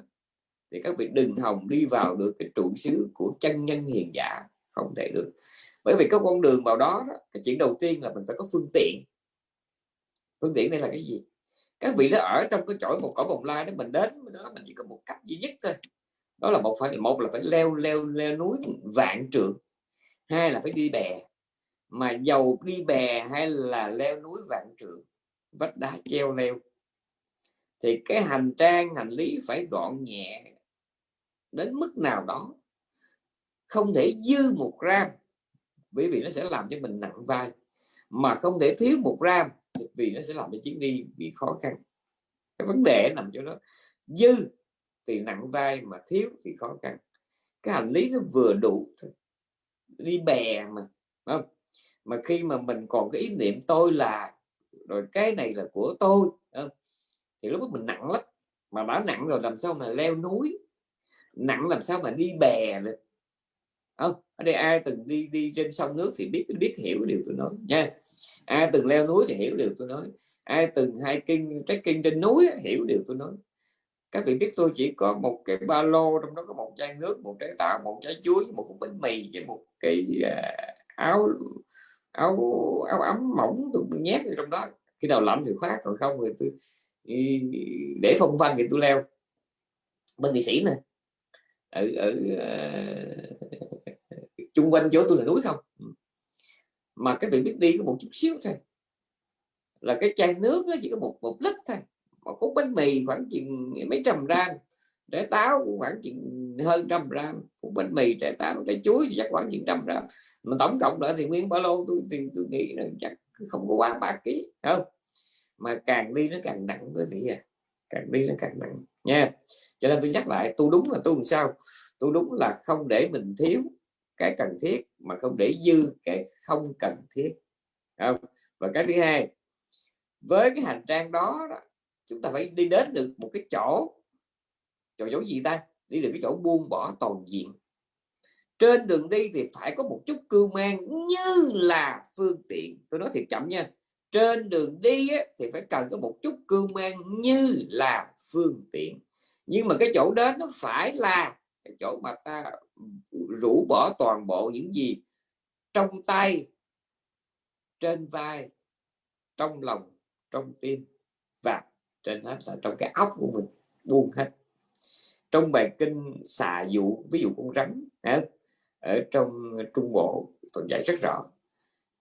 thì các vị đừng hòng đi vào được cái trụ xứ của chân nhân hiền giả. Không thể được. Bởi vì có con đường vào đó, đó cái chuyện đầu tiên là mình phải có phương tiện. Phương tiện đây là cái gì? Các vị đã ở trong cái chỗ một cõi bồng lai đó mình đến đó mình chỉ có một cách duy nhất thôi đó là một phải, một là phải leo leo leo núi vạn trượng, hai là phải đi bè. Mà dầu đi bè hay là leo núi vạn trượng, vách đá treo leo, thì cái hành trang, hành lý phải gọn nhẹ đến mức nào đó. Không thể dư một gram bởi vì nó sẽ làm cho mình nặng vai. Mà không thể thiếu một gram vì nó sẽ làm cho chuyến đi bị khó khăn. Cái vấn đề nằm chỗ đó, dư thì nặng vai mà thiếu thì khó khăn. Cái hành lý nó vừa đủ thôi. Đi bè mà không? Mà khi mà mình còn cái ý niệm tôi là rồi cái này là của tôi không, thì lúc đó mình nặng lắm. Mà đã nặng rồi làm sao mà leo núi? Nặng làm sao mà đi bè được? Không? Ở đây ai từng đi đi trên sông nước thì biết biết hiểu điều tôi nói nha. Ai từng leo núi thì hiểu điều tôi nói. Ai từng hiking trekking trên núi hiểu điều tôi nói các vị biết tôi chỉ có một cái ba lô trong đó có một chai nước một trái táo một trái chuối một cục bánh mì với một cái à, áo áo áo ấm mỏng tôi nhét vào trong đó. Khi nào lạnh thì khoác còn không thì tôi để phong văn thì tôi leo. Bên thị sĩ nè ở ở uh, chung quanh chỗ tôi là núi không? Mà các vị biết đi có một chút xíu thôi. Là cái chai nước nó chỉ có một một lít thôi một khúc bánh mì khoảng chừng mấy trăm gram trái táo cũng khoảng chừng hơn trăm gram. Khúc bánh mì trái táo trái chuối thì chắc khoảng chừng trăm gram. Mà tổng cộng lại thì nguyên ba lô tôi thì tôi nghĩ là chắc không có quá ba ký không? Mà càng đi nó càng nặng tôi nghĩ à càng đi nó càng nặng nha. Cho nên tôi nhắc lại tôi đúng là tôi làm sao? Tôi đúng là không để mình thiếu cái cần thiết mà không để dư cái không cần thiết không? và cái thứ hai với cái hành trang đó, đó chúng ta phải đi đến được một cái chỗ chỗ chỗ gì ta? Đi được cái chỗ buông bỏ toàn diện. Trên đường đi thì phải có một chút cưu mang như là phương tiện. Tôi nói thiệt chậm nha. Trên đường đi á, thì phải cần có một chút cưu mang như là phương tiện. Nhưng mà cái chỗ đến nó phải là cái chỗ mà ta rũ bỏ toàn bộ những gì trong tay trên vai trong lòng trong tim và trên hết là trong cái óc của mình, buông hết. Trong bài kinh xà dụ, ví dụ con rắn ở trong trung bộ phần dạy rất rõ.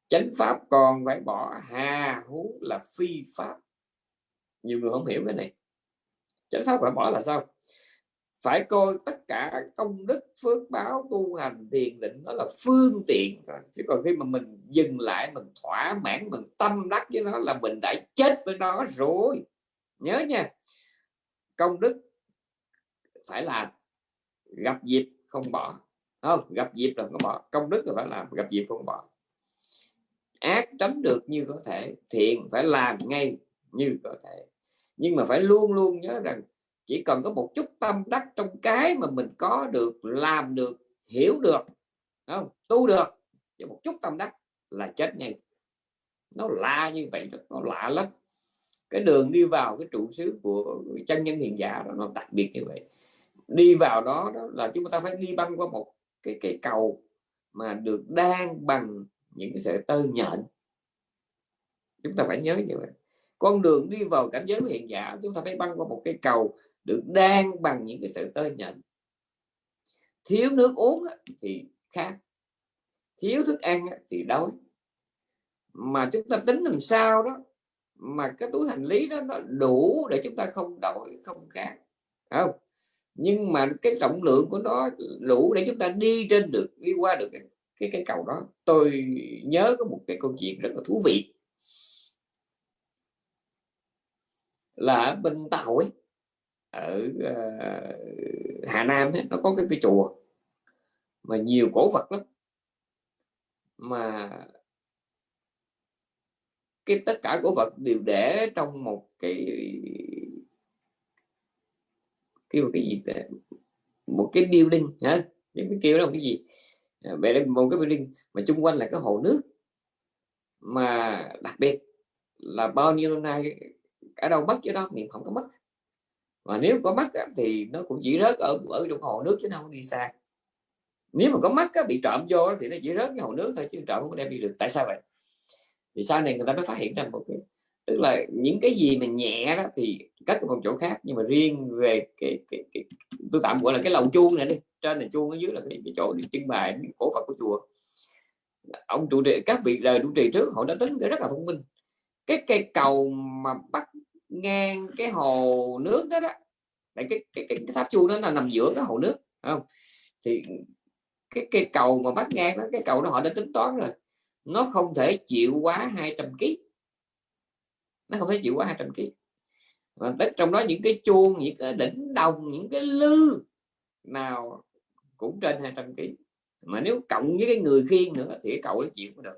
Chánh pháp còn phải bỏ hà hú là phi pháp. Nhiều người không hiểu cái này. Chánh pháp phải bỏ là sao? Phải coi tất cả công đức, phước báo, tu hành, thiền định đó là phương tiện chứ còn khi mà mình dừng lại, mình thỏa mãn, mình tâm đắc với nó là mình đã chết với nó rồi nhớ nha, công đức phải làm gặp dịp không bỏ. Không, gặp dịp là không bỏ. Công đức là phải làm, gặp dịp không bỏ. Ác tránh được như có thể, thiện phải làm ngay như có thể. Nhưng mà phải luôn luôn nhớ rằng chỉ cần có một chút tâm đắc trong cái mà mình có được, làm được, hiểu được không? Tu được chỉ một chút tâm đắc là chết ngay. Nó lạ như vậy nó lạ lắm cái đường đi vào cái trụ xứ của chân nhân hiền giả đó nó đặc biệt như vậy. Đi vào đó, đó là chúng ta phải đi băng qua một cái cái cầu mà được đan bằng những cái sợi tơ nhện. Chúng ta phải nhớ như vậy. Con đường đi vào cảnh giới hiện giả chúng ta phải băng qua một cái cầu được đan bằng những cái sợi tơ nhện. Thiếu nước uống thì khác. Thiếu thức ăn thì đói. Mà chúng ta tính làm sao đó mà cái túi hành lý đó nó đủ để chúng ta không đổi không khác không? Nhưng mà cái trọng lượng của nó đủ để chúng ta đi trên được đi qua được cái cái, cái cầu đó. Tôi nhớ có một cái câu chuyện rất là thú vị. Là ở bên tàu ấy ở uh, Hà Nam ấy, nó có cái, cái chùa mà nhiều cổ vật lắm. Mà cái tất cả của vật đều để trong một cái kêu cái gì một cái building hả? Những cái kêu đó cái gì? À, Về đây một cái building mà chung quanh là cái hồ nước. Mà đặc biệt là bao nhiêu năm nay, ở đâu mất chứ đó miền không có mất. Mà nếu có mất thì nó cũng chỉ rớt ở ở trong hồ nước chứ không đi xa. Nếu mà có mắt bị trộm vô thì nó chỉ rớt cái hồ nước thôi, chứ trộm không đem đi được. Tại sao vậy? Thì sau này người ta mới phát hiện ra một cái tức là những cái gì mà nhẹ đó thì cất ở một chỗ khác nhưng mà riêng về cái, cái, cái tôi tạm gọi là cái lầu chuông này đi trên là chuông ở dưới là cái, cái chỗ đi trưng bày cổ phật của chùa. Ông trụ trì các vị đời trụ trì trước họ đã tính rất là thông minh. Cái cây cầu mà bắt ngang cái hồ nước đó đó cái, cái, cái, cái tháp chuông đó là nằm giữa cái hồ nước không? Thì cái cây cầu mà bắt ngang đó cái cầu đó họ đã tính toán rồi nó không thể chịu quá 200 kg nó không thể chịu quá 200 kg và tất trong đó những cái chuông những cái đỉnh đồng những cái lư nào cũng trên 200 kg mà nếu cộng với cái người khiên nữa thì cái cầu nó chịu không được.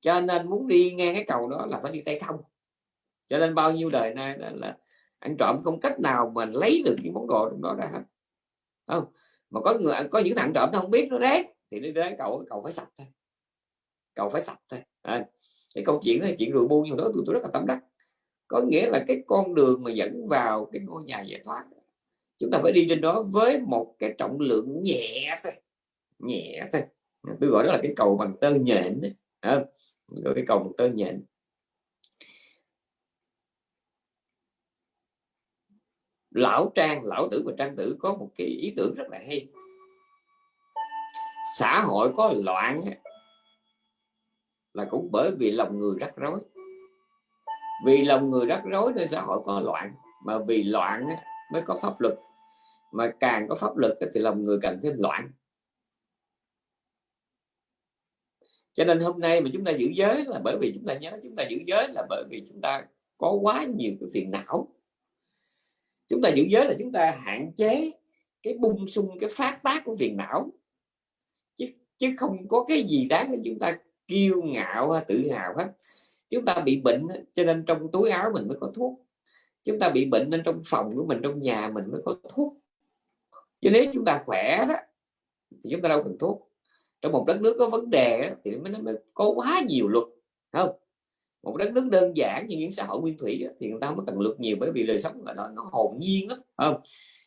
Cho nên muốn đi nghe cái cầu đó là phải đi tay không. Cho nên bao nhiêu đời nay là, là ăn trộm không cách nào mà lấy được những món đồ trong đó ra hết. Không? Mà có người có những thằng trộm nó không biết nó rét thì đến đấy cậu cậu phải sạch thôi cậu phải sạch thôi. À, cái câu chuyện là chuyện rượu bu nhưng đó tôi, tôi rất là tâm đắc. Có nghĩa là cái con đường mà dẫn vào cái ngôi nhà giải thoát chúng ta phải đi trên đó với một cái trọng lượng nhẹ thôi nhẹ thôi. Tôi gọi đó là cái cầu bằng tơ nhện đấy. À, gọi cái cầu bằng tơ nhện. Lão trang lão tử và trang tử có một cái ý tưởng rất là hay. Xã hội có loạn là cũng bởi vì lòng người rắc rối. Vì lòng người rắc rối nên xã hội có loạn, mà vì loạn mới có pháp luật. Mà càng có pháp luật thì lòng người càng thêm loạn. Cho nên hôm nay mà chúng ta giữ giới là bởi vì chúng ta nhớ, chúng ta giữ giới là bởi vì chúng ta có quá nhiều cái phiền não. Chúng ta giữ giới là chúng ta hạn chế cái bung sung, cái phát tác của phiền não. Chứ chứ không có cái gì đáng để chúng ta kiêu ngạo tự hào hết. Chúng ta bị bệnh cho nên trong túi áo mình mới có thuốc. Chúng ta bị bệnh nên trong phòng của mình trong nhà mình mới có thuốc. Chứ nếu chúng ta khỏe đó thì chúng ta đâu cần thuốc. Trong một đất nước có vấn đề thì nó mới có quá nhiều luật không? Một đất nước đơn giản như những xã hội nguyên thủy thì người ta không cần luật nhiều bởi vì đời sống là nó, nó hồn nhiên lắm không?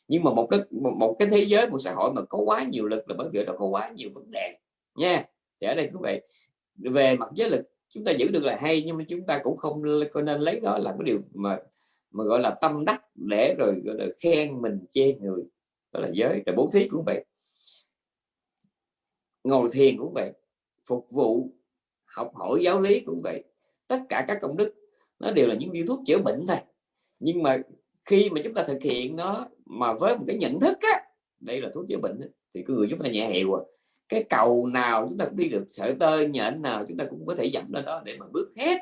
Nhưng mà một đất một, một cái thế giới một xã hội mà có quá nhiều lực là bởi vì nó có quá nhiều vấn đề nha. Thì ở đây quý vị về mặt giới lực, chúng ta giữ được là hay, nhưng mà chúng ta cũng không có nên lấy đó là cái điều mà mà gọi là tâm đắc để rồi, gọi là, khen mình chê người. Đó là giới, rồi bố thí cũng vậy. Ngồi thiền cũng vậy. Phục vụ, học hỏi giáo lý cũng vậy. Tất cả các công đức, nó đều là những viên thuốc chữa bệnh thôi. Nhưng mà khi mà chúng ta thực hiện nó mà với một cái nhận thức á, đây là thuốc chữa bệnh thì cái người chúng ta nhẹ hiệu à cái cầu nào chúng ta cũng đi được sợi tơ nhện nào chúng ta cũng có thể dẫn lên đó để mà bước hết.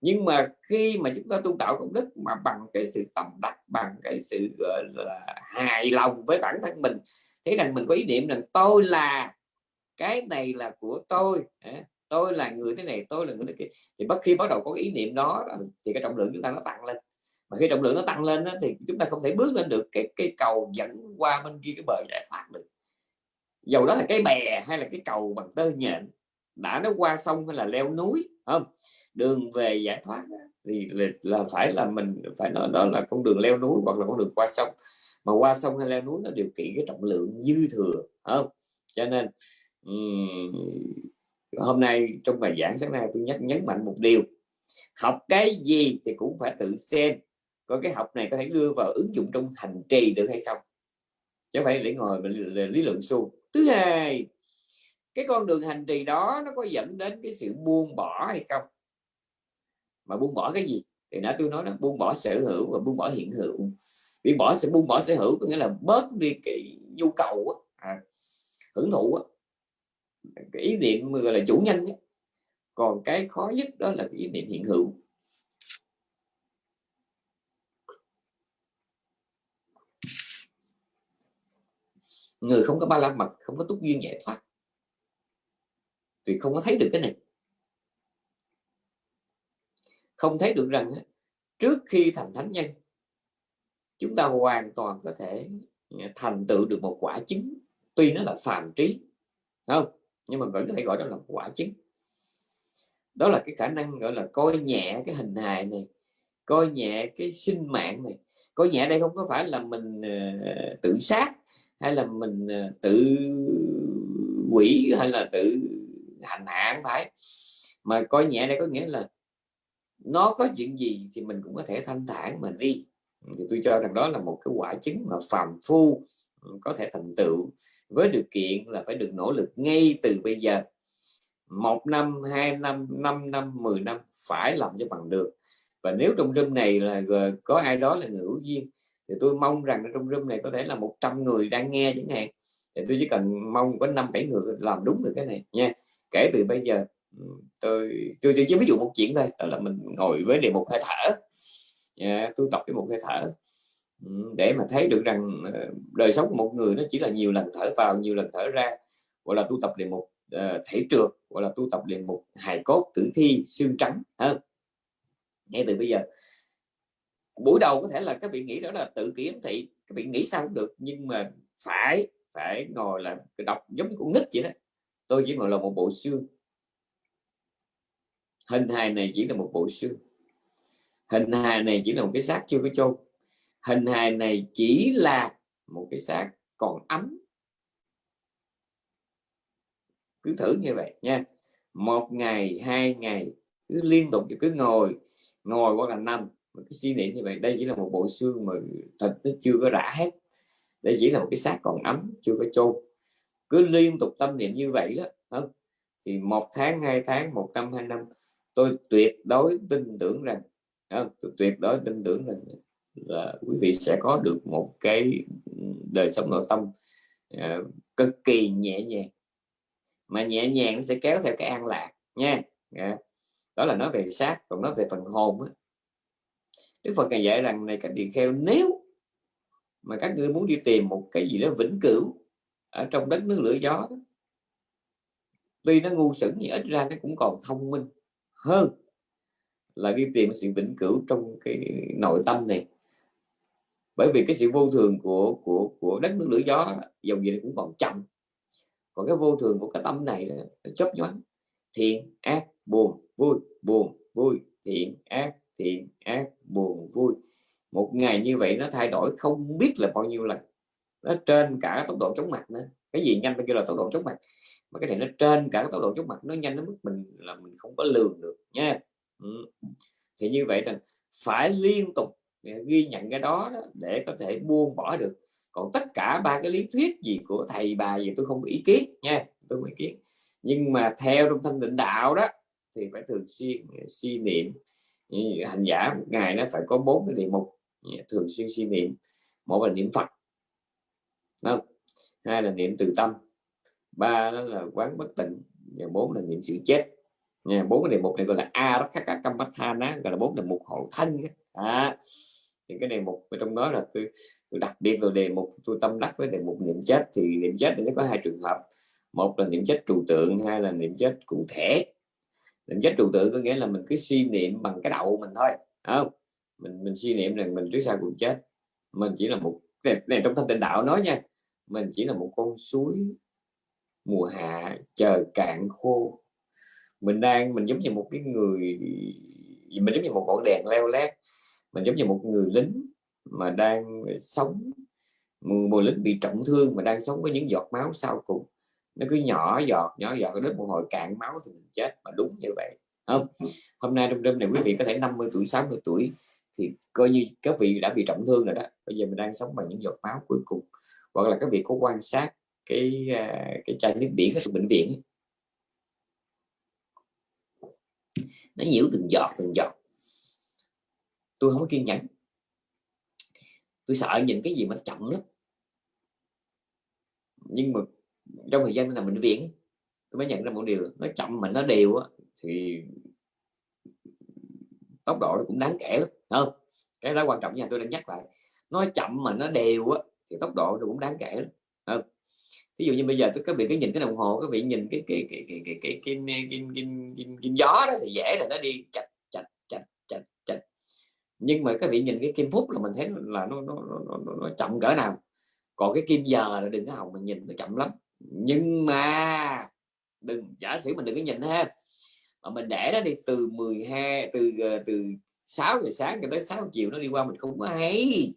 Nhưng mà khi mà chúng ta tu tạo công đức mà bằng cái sự tâm đắc bằng cái sự gọi là hài lòng với bản thân mình thấy rằng mình có ý niệm rằng tôi là cái này là của tôi tôi là người thế này tôi là người thế kia. Thì bất khi bắt đầu có cái ý niệm đó thì cái trọng lượng chúng ta nó tăng lên. Mà khi trọng lượng nó tăng lên đó, thì chúng ta không thể bước lên được cái cái cầu dẫn qua bên kia cái bờ giải thoát được dầu đó là cái bè hay là cái cầu bằng tơ nhện đã nó qua sông hay là leo núi không? Đường về giải thoát thì là, phải là mình phải nói đó là con đường leo núi hoặc là con đường qua sông. Mà qua sông hay leo núi nó điều kiện cái trọng lượng dư thừa không? Cho nên um, hôm nay trong bài giảng sáng nay tôi nhắc nhấn mạnh một điều. Học cái gì thì cũng phải tự xem có cái học này có thể đưa vào ứng dụng trong hành trì được hay không? Chứ phải để ngồi lý luận suông. Thứ hai cái con đường hành trì đó nó có dẫn đến cái sự buông bỏ hay không? Mà buông bỏ cái gì? Thì nãy tôi nói nó buông bỏ sở hữu và buông bỏ hiện hữu. Buông bỏ sẽ buông bỏ sở hữu có nghĩa là bớt đi cái nhu cầu à, hưởng thụ cái ý niệm gọi là chủ nhân còn cái khó nhất đó là cái ý niệm hiện hữu. Người không có ba la mật không có túc duyên giải thoát. Thì không có thấy được cái này. Không thấy được rằng trước khi thành thánh nhân chúng ta hoàn toàn có thể à, thành tựu được một quả chứng tuy nó là phàm trí không? Nhưng mà vẫn có thể gọi đó là quả chứng đó là cái khả năng gọi là coi nhẹ cái hình hài này coi nhẹ cái sinh mạng này. Coi nhẹ đây không có phải là mình uh, tự sát hay là mình ờ, tự quỷ hay là tự hành hạ không phải. Mà coi nhẹ đây có nghĩa là nó có chuyện gì thì mình cũng có thể thanh thản mà đi. Thì tôi cho rằng đó là một cái quả chứng mà phàm phu ừ, có thể thành tựu với điều kiện là phải được nỗ lực ngay từ bây giờ. Một năm, hai năm năm năm, mười năm phải làm cho bằng được. Và nếu trong room này là có ai đó là người hữu duyên thì tôi mong rằng trong room này có thể là 100 người đang nghe chẳng hạn thì tôi chỉ cần mong có năm bảy người làm đúng được cái này nha. Kể từ bây giờ tôi tôi chỉ ví dụ một chuyện thôi đó là mình ngồi với đề mục hơi thở. Yeah, tôi tập cái một hơi thở. Dạ, để mà thấy được rằng ờ, đời sống của một người nó chỉ là nhiều lần thở vào nhiều lần thở ra. Gọi là tu tập đề mục uh, thể trượt gọi là tu tập đề mục hài cốt tử thi xương trắng hơn ngay từ bây giờ buổi đầu có thể là các vị nghĩ đó là tự kiến thị, các vị nghĩ sao cũng được, nhưng mà phải phải ngồi là đọc giống con nít vậy đó. Tôi chỉ là một bộ xương. Hình hài này chỉ là một bộ xương. Hình hài này chỉ là một cái xác chưa có chôn. Hình hài này chỉ là một cái xác còn ấm. Cứ thử như vậy nha. Một ngày, hai ngày, cứ liên tục, cứ ngồi ngồi hoặc là nằm một cái suy niệm như vậy đây chỉ là một bộ xương mà thịt nó chưa có rã hết đây chỉ là một cái xác còn ấm chưa có chôn cứ liên tục tâm niệm như vậy đó không? thì một tháng hai tháng một năm hai năm tôi tuyệt đối tin tưởng rằng không? tôi tuyệt đối tin tưởng rằng là quý vị sẽ có được một cái đời sống nội tâm uh, cực kỳ nhẹ nhàng mà nhẹ nhàng nó sẽ kéo theo cái an lạc nha yeah. Đó là nói về xác còn nói về phần hồn á Đức Phật ngài dạy rằng này các tỳ kheo nếu mà các ngươi muốn đi tìm một cái gì đó vĩnh cửu ở trong đất nước lửa gió đó, tuy nó ngu xuẩn nhưng ít ra nó cũng còn thông minh hơn là đi tìm sự vĩnh cửu trong cái nội tâm này. Bởi vì cái sự vô thường của của của đất nước lửa gió dòng gì cũng còn chậm. Còn cái vô thường của cái tâm này là chấp nhoáng thiện ác buồn vui buồn vui thiện ác thiện ác buồn vui. Một ngày như vậy nó thay đổi không biết là bao nhiêu lần. Nó trên cả tốc độ chóng mặt nữa. Cái gì nhanh kêu là tốc độ chóng mặt. Mà cái này nó trên cả tốc độ chóng mặt nó nhanh đến mức mình là mình không có lường được nha. Ừ. thì như vậy là phải liên tục à, ghi nhận cái đó, đó để có thể buông bỏ được. Còn tất cả ba cái lý thuyết gì của thầy bà gì tôi không có ý kiến nha tôi không ý kiến. Nhưng mà theo trong thân định đạo đó thì phải thường xuyên à, suy niệm hành giả một ngày nó phải có bốn cái niệm mục. Thường xuyên suy niệm một là niệm phật. Không? hai là niệm từ tâm ba đó là quán bất tịnh và bốn là niệm sự chết. Nha bốn cái đề mục này gọi là a rất các các cam bát gọi là bốn đề mục hộ thân à, thì cái đề mục ở trong đó là tôi, tôi đặc biệt là đề mục tôi tâm đắc với đề mục niệm chết thì niệm chết thì nó có hai trường hợp. Một là niệm chết trừu tượng hai là niệm chết cụ thể định chết trụ tự có nghĩa là mình cứ suy niệm bằng cái đầu mình thôi không? Mình mình suy niệm rằng mình trước sau cũng chết. Mình chỉ là một này, này trong thanh tịnh đạo nói nha mình chỉ là một con suối mùa hạ chờ cạn khô. Mình đang mình giống như một cái người mình giống như một ngọn đèn leo lét. Mình giống như một người lính mà đang sống một lính bị trọng thương mà đang sống với những giọt máu sau cùng nó cứ nhỏ giọt nhỏ giọt đến một hồi cạn máu thì mình chết, mà đúng như vậy. Không? Hôm nay trong đêm này quý vị có thể 50 tuổi 60 tuổi thì coi như các vị đã bị trọng thương rồi đó. Bây giờ mình đang sống bằng những giọt máu cuối cùng. Hoặc là các vị có quan sát cái à, cái chai nước biển ở bệnh viện ấy. nó nhiễu từng giọt từng giọt. Tôi không có kiên nhẫn. Tôi sợ nhìn cái gì mà nó chậm lắm. Nhưng mà trong thời gian tôi nằm bệnh viện tôi mới nhận ra một điều nó chậm mà nó đều thì tốc độ nó cũng đáng kể lắm không cái đó quan trọng nha tôi đang nhắc lại nó chậm mà nó đều á thì tốc độ nó cũng đáng kể lắm không ví dụ như bây giờ các vị cứ nhìn cái đồng hồ các vị nhìn cái cái cái cái cái cái kim kim kim kim, kim gió đó thì dễ là nó đi chạch chạch chạch chạch chạch nhưng mà các vị nhìn cái kim phút là mình thấy là nó nó, nó, nó, nó chậm cỡ nào còn cái kim giờ là đừng có hồng mình nhìn nó chậm lắm nhưng mà đừng giả sử mình đừng có nhìn ha mà mình để nó đi từ 12 từ ờ, từ 6 giờ sáng cho tới 6 chiều nó đi qua mình không có hay.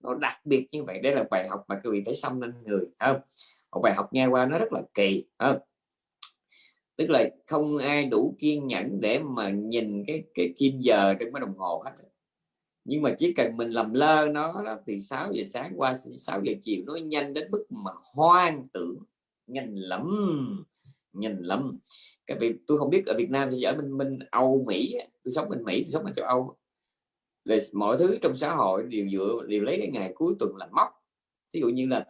Nó đặc biệt như vậy đây là bài học mà quý vị phải xâm lên người không? Một bài học nghe qua nó rất là kỳ không? Tức là không ai đủ kiên nhẫn để mà nhìn cái cái kim giờ trên cái đồng hồ hết. Nhưng mà chỉ cần mình làm lơ nó đó, thì 6 giờ sáng qua 6 giờ chiều nó nhanh đến mức mà hoang tưởng nhanh lắm. Nhanh lắm. Cái việc tôi không biết ở Việt Nam thì ở bên bên Âu Mỹ tôi sống bên Mỹ tôi sống ở châu Âu là mọi thứ trong xã hội đều dựa đều lấy cái ngày cuối tuần làm mốc. Ví dụ như là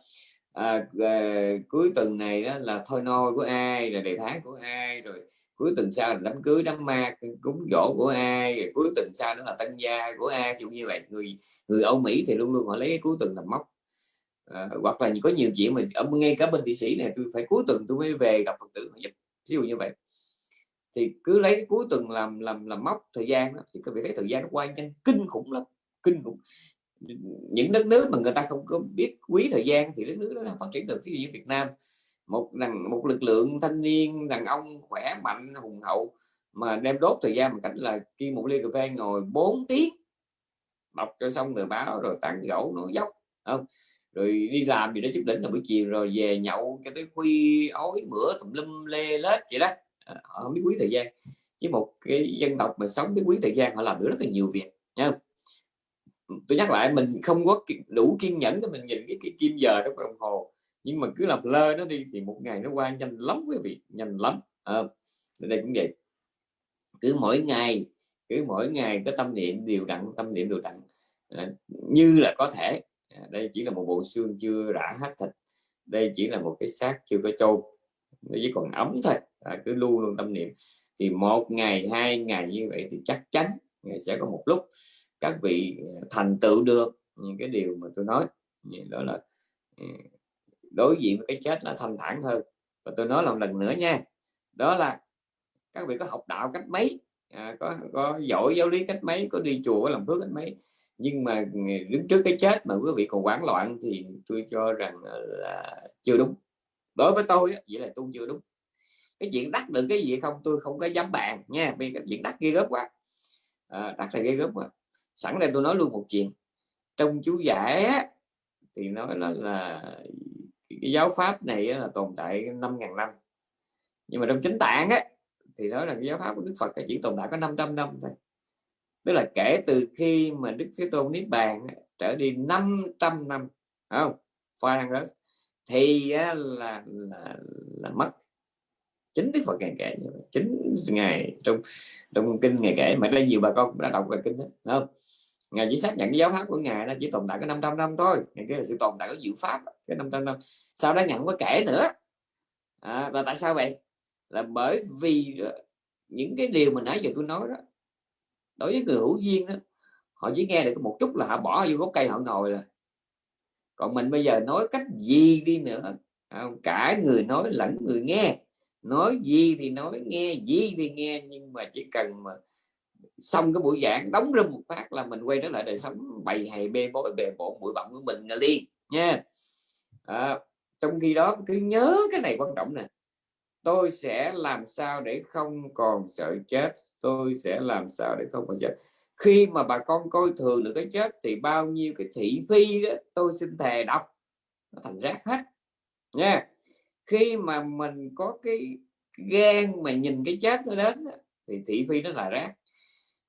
à, à, cuối tuần này đó là thôi nôi của ai là đề tháng của ai rồi cuối tuần sau là đám cưới đám ma cúng dỗ của ai rồi cuối tuần sau đó là tân gia của ai. Kiểu như vậy người người Âu Mỹ thì luôn luôn họ lấy cái cuối tuần làm mốc à, hoặc là có nhiều chuyện mình ở ngay cả bên thị sĩ này tôi phải cuối tuần tôi mới về gặp phật tử ví dụ như vậy. Thì cứ lấy cái cuối tuần làm làm làm mốc thời gian đó, thì các vị thấy thời gian nó qua nhanh kinh khủng lắm kinh khủng. Những đất nước mà người ta không có biết quý thời gian thì đất nước đó phát triển được ví dụ như Việt Nam. Một đàn một lực lượng thanh niên đàn ông khỏe mạnh hùng hậu mà đem đốt thời gian một cảnh là khi một ly cà phê ngồi 4 tiếng đọc cho xong tờ báo rồi tặng gẫu nó dốc không? Rồi đi làm gì đó chút đỉnh là buổi chiều rồi về nhậu cho tới khuya ói bữa tùm lum lê lết vậy đó. Ờ, họ không biết quý thời gian. Chứ một cái dân tộc mà sống biết quý thời gian họ làm được rất là nhiều việc nha tôi nhắc lại mình không có đủ kiên nhẫn để mình nhìn cái, cái kim giờ trong đồng hồ. Nhưng mà cứ làm lơ nó đi thì một ngày nó qua nhanh lắm quý vị nhanh lắm. À, đây cũng vậy. Cứ mỗi ngày cứ mỗi ngày có tâm niệm điều đặn tâm niệm điều đặn. À, như là có thể À, đây chỉ là một bộ xương chưa rã hết thịt. Đây chỉ là một cái xác chưa có chôn nó chỉ còn ấm thôi. À, cứ luôn luôn tâm niệm. Thì một ngày hai ngày như vậy thì chắc chắn sẽ có một lúc các vị à, thành tựu được những cái điều mà tôi nói. Đó là à, đối diện với cái chết là thanh thản hơn. Và tôi nói một lần nữa nha. Đó là các vị có học đạo cách mấy? À, có có giỏi giáo lý cách mấy? Có đi chùa có làm phước cách mấy? Nhưng mà đứng trước cái chết mà quý vị còn hoảng loạn thì tôi cho rằng là chưa đúng. Đối với tôi vậy là tôi chưa đúng. Cái chuyện đắt được cái gì không tôi không có dám bàn nha vì cái chuyện đắt ghê gớm quá. À, đắc là ghê gớm quá sẵn đây tôi nói luôn một chuyện. Trong chú giải á, thì nói là, là cái giáo pháp này là tồn tại 5.000 năm. Nhưng mà trong chính tạng á thì nói là cái giáo pháp của Đức Phật chỉ tồn tại có 500 năm thôi tức là kể từ khi mà Đức Thế Tôn Niết Bàn trở đi 500 năm không? Phan đó thì là, là, là mất chính Đức Phật ngày kể như vậy. chính ngày trong trong kinh ngày kể. Mà đây nhiều bà con cũng đã đọc về kinh đó không? Ngài chỉ xác nhận cái giáo pháp của ngài nó chỉ tồn tại có 500 năm thôi. Ngày kia là sự tồn tại của diệu pháp cái 500 năm. Sau đó nhận có kể nữa. À, và tại sao vậy? Là bởi vì ờ, những cái điều mà nãy giờ tôi nói đó đối với người hữu duyên đó họ chỉ nghe được một chút là họ bỏ vô gốc cây họ ngồi rồi. Còn mình bây giờ nói cách gì đi nữa? À, cả người nói lẫn người nghe. Nói gì thì nói nghe gì thì nghe. Nhưng mà chỉ cần mà xong cái buổi giảng đóng rung một phát là mình quay trở lại đời sống bày hay bê bối bề bộn bụi bặm của mình liền nha. À, trong khi đó cứ nhớ cái này quan trọng nè. Tôi sẽ làm sao để không còn sợ chết? Tôi sẽ làm sao để không còn chết. Khi mà bà con coi thường được cái chết thì bao nhiêu cái thị phi đó tôi xin thề đọc, nó thành rác hết. Nha. Khi mà mình có cái gan mà nhìn cái chết nó đến thì thị phi nó là rác.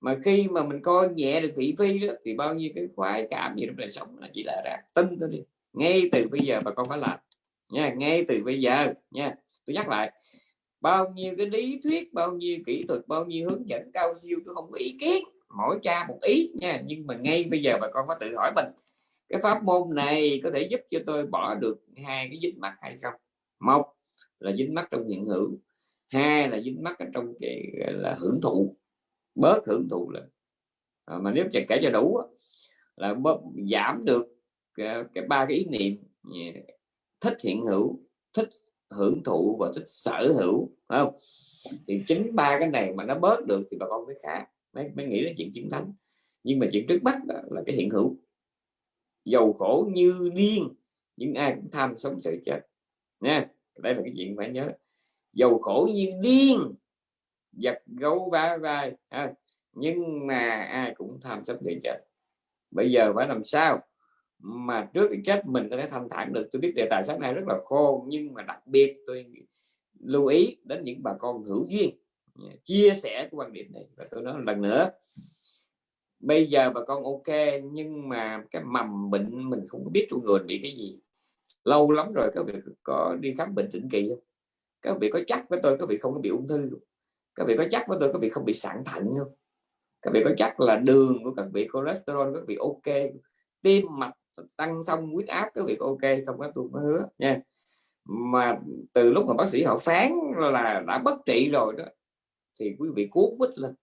Mà khi mà mình coi nhẹ được thị phi đó, thì bao nhiêu cái khoái cảm gì trong đời sống là chỉ là rác. Tin tôi đi. Ngay từ bây giờ bà con phải làm. Nha, ngay từ bây giờ, nha. Tôi nhắc lại bao nhiêu cái lý thuyết bao nhiêu kỹ thuật bao nhiêu hướng dẫn cao siêu tôi không có ý kiến. Mỗi cha một ý nha nhưng mà ngay bây giờ bà con phải tự hỏi mình cái pháp môn này có thể giúp cho tôi bỏ được hai cái dính mắt hay không? Một là dính mắt trong hiện hữu hai là dính mắt ở trong cái là hưởng thụ bớt hưởng thụ là à, mà nếu kể cho đủ là bớt giảm được à, cái ba cái ý niệm à, thích hiện hữu thích hưởng thụ và thích sở hữu không? Thì chính ba cái này mà nó bớt được thì bà con mới khác mới, mới nghĩ đến chuyện chiến thắng nhưng mà chuyện trước mắt là cái hiện hữu. Giàu khổ như điên nhưng ai cũng tham sống sợ chết. Nha đây là cái chuyện phải nhớ. Giàu khổ như điên giật gấu vá vai à, nhưng mà ai cũng tham sống sợ chết. Bây giờ phải làm sao? Mà trước cái chết mình có thể thanh thản được. Tôi biết đề tài sáng nay rất là khô, nhưng mà đặc biệt tôi lưu ý đến những bà con hữu duyên. Chia sẻ cái quan điểm này. Và tôi nói lần nữa, bây giờ bà con ok, nhưng mà cái mầm bệnh mình không biết trong người bị cái gì. Lâu lắm rồi các vị có đi khám bệnh định kỳ không? Các vị có chắc với tôi các vị không có bị ung thư không? các vị có chắc với tôi các vị không bị sạn thận không? Các vị có chắc là đường của các vị cholesterol các vị ok tim mạch tăng xong huyết áp cái việc ok không áp tôi mới hứa nha. Mà từ lúc mà bác sĩ họ phán là đã bất trị rồi đó thì quý vị cuốn quýt lên.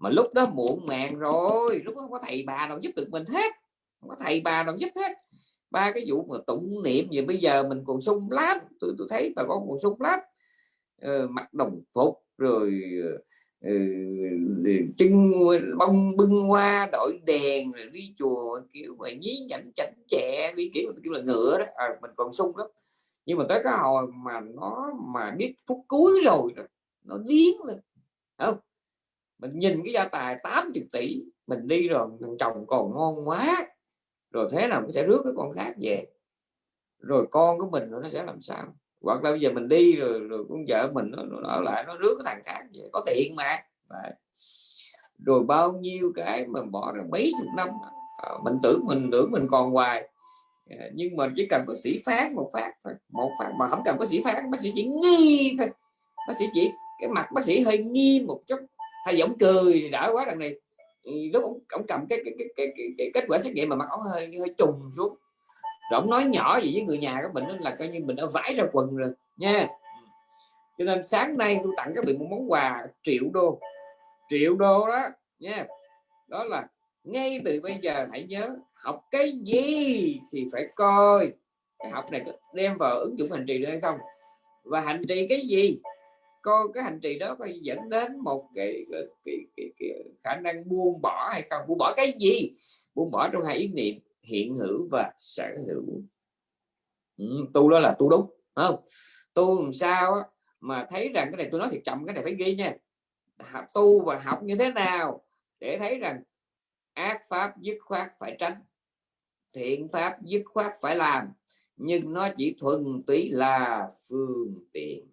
Mà lúc đó muộn màng rồi lúc đó có thầy bà nào giúp được mình hết không có thầy bà nào giúp hết. Ba cái vụ mà tụng niệm gì bây giờ mình còn sung lắm tôi tôi thấy bà con còn sung lắm. Ờ, mặc đồng phục rồi ờ, Ừ, chân bông bưng hoa đội đèn rồi đi chùa kiểu mà nhí nhảnh chảnh chẹ đi kiểu kiểu là ngựa đó. À, mình còn sung lắm. Nhưng mà tới cái hồi mà nó mà biết phút cuối rồi nó điên lên. Không? Mình nhìn cái gia tài 80 tỷ mình đi rồi thằng chồng còn ngon quá. Rồi thế nào cũng sẽ rước cái con khác về. Rồi con của mình nó sẽ làm sao? Hoặc là bây giờ mình đi rồi rồi con vợ mình nó, nó ở lại nó rước cái thằng khác vậy có tiền mà. Đấy. rồi bao nhiêu cái mà bỏ ra mấy chục năm à, mình tưởng mình tưởng mình còn hoài. À, nhưng mà chỉ cần bác sĩ phát một phát thôi một phát mà không cần bác sĩ phát bác sĩ chỉ nghi thôi. Bác sĩ chỉ cái mặt bác sĩ hơi nghi một chút thay giống cười thì quá đằng này. Lúc ông, ông cầm cái cái, cái, cái, cái, cái kết quả xét nghiệm mà mặt ông hơi hơi trùng xuống rồi ông nói nhỏ gì với người nhà của mình là coi như mình đã vãi ra quần rồi nha. Cho nên sáng nay tôi tặng các bạn một món quà triệu đô triệu đô đó nha. Đó là ngay từ bây giờ hãy nhớ học cái gì thì phải coi. Cái học này có đem vào ứng dụng hành trì được hay không? Và hành trì cái gì? Coi cái hành trì đó có dẫn đến một cái, cái, cái, cái, cái khả năng buông bỏ hay không? Buông bỏ cái gì? Buông bỏ trong hai ý niệm hiện hữu và sở hữu. Ừ, tu đó là tu đúng không? Tu làm sao mà thấy rằng cái này tôi nói thì chậm cái này phải ghi nha. Tu và học như thế nào để thấy rằng ác pháp dứt khoát phải tránh thiện pháp dứt khoát phải làm nhưng nó chỉ thuần túy là phương tiện.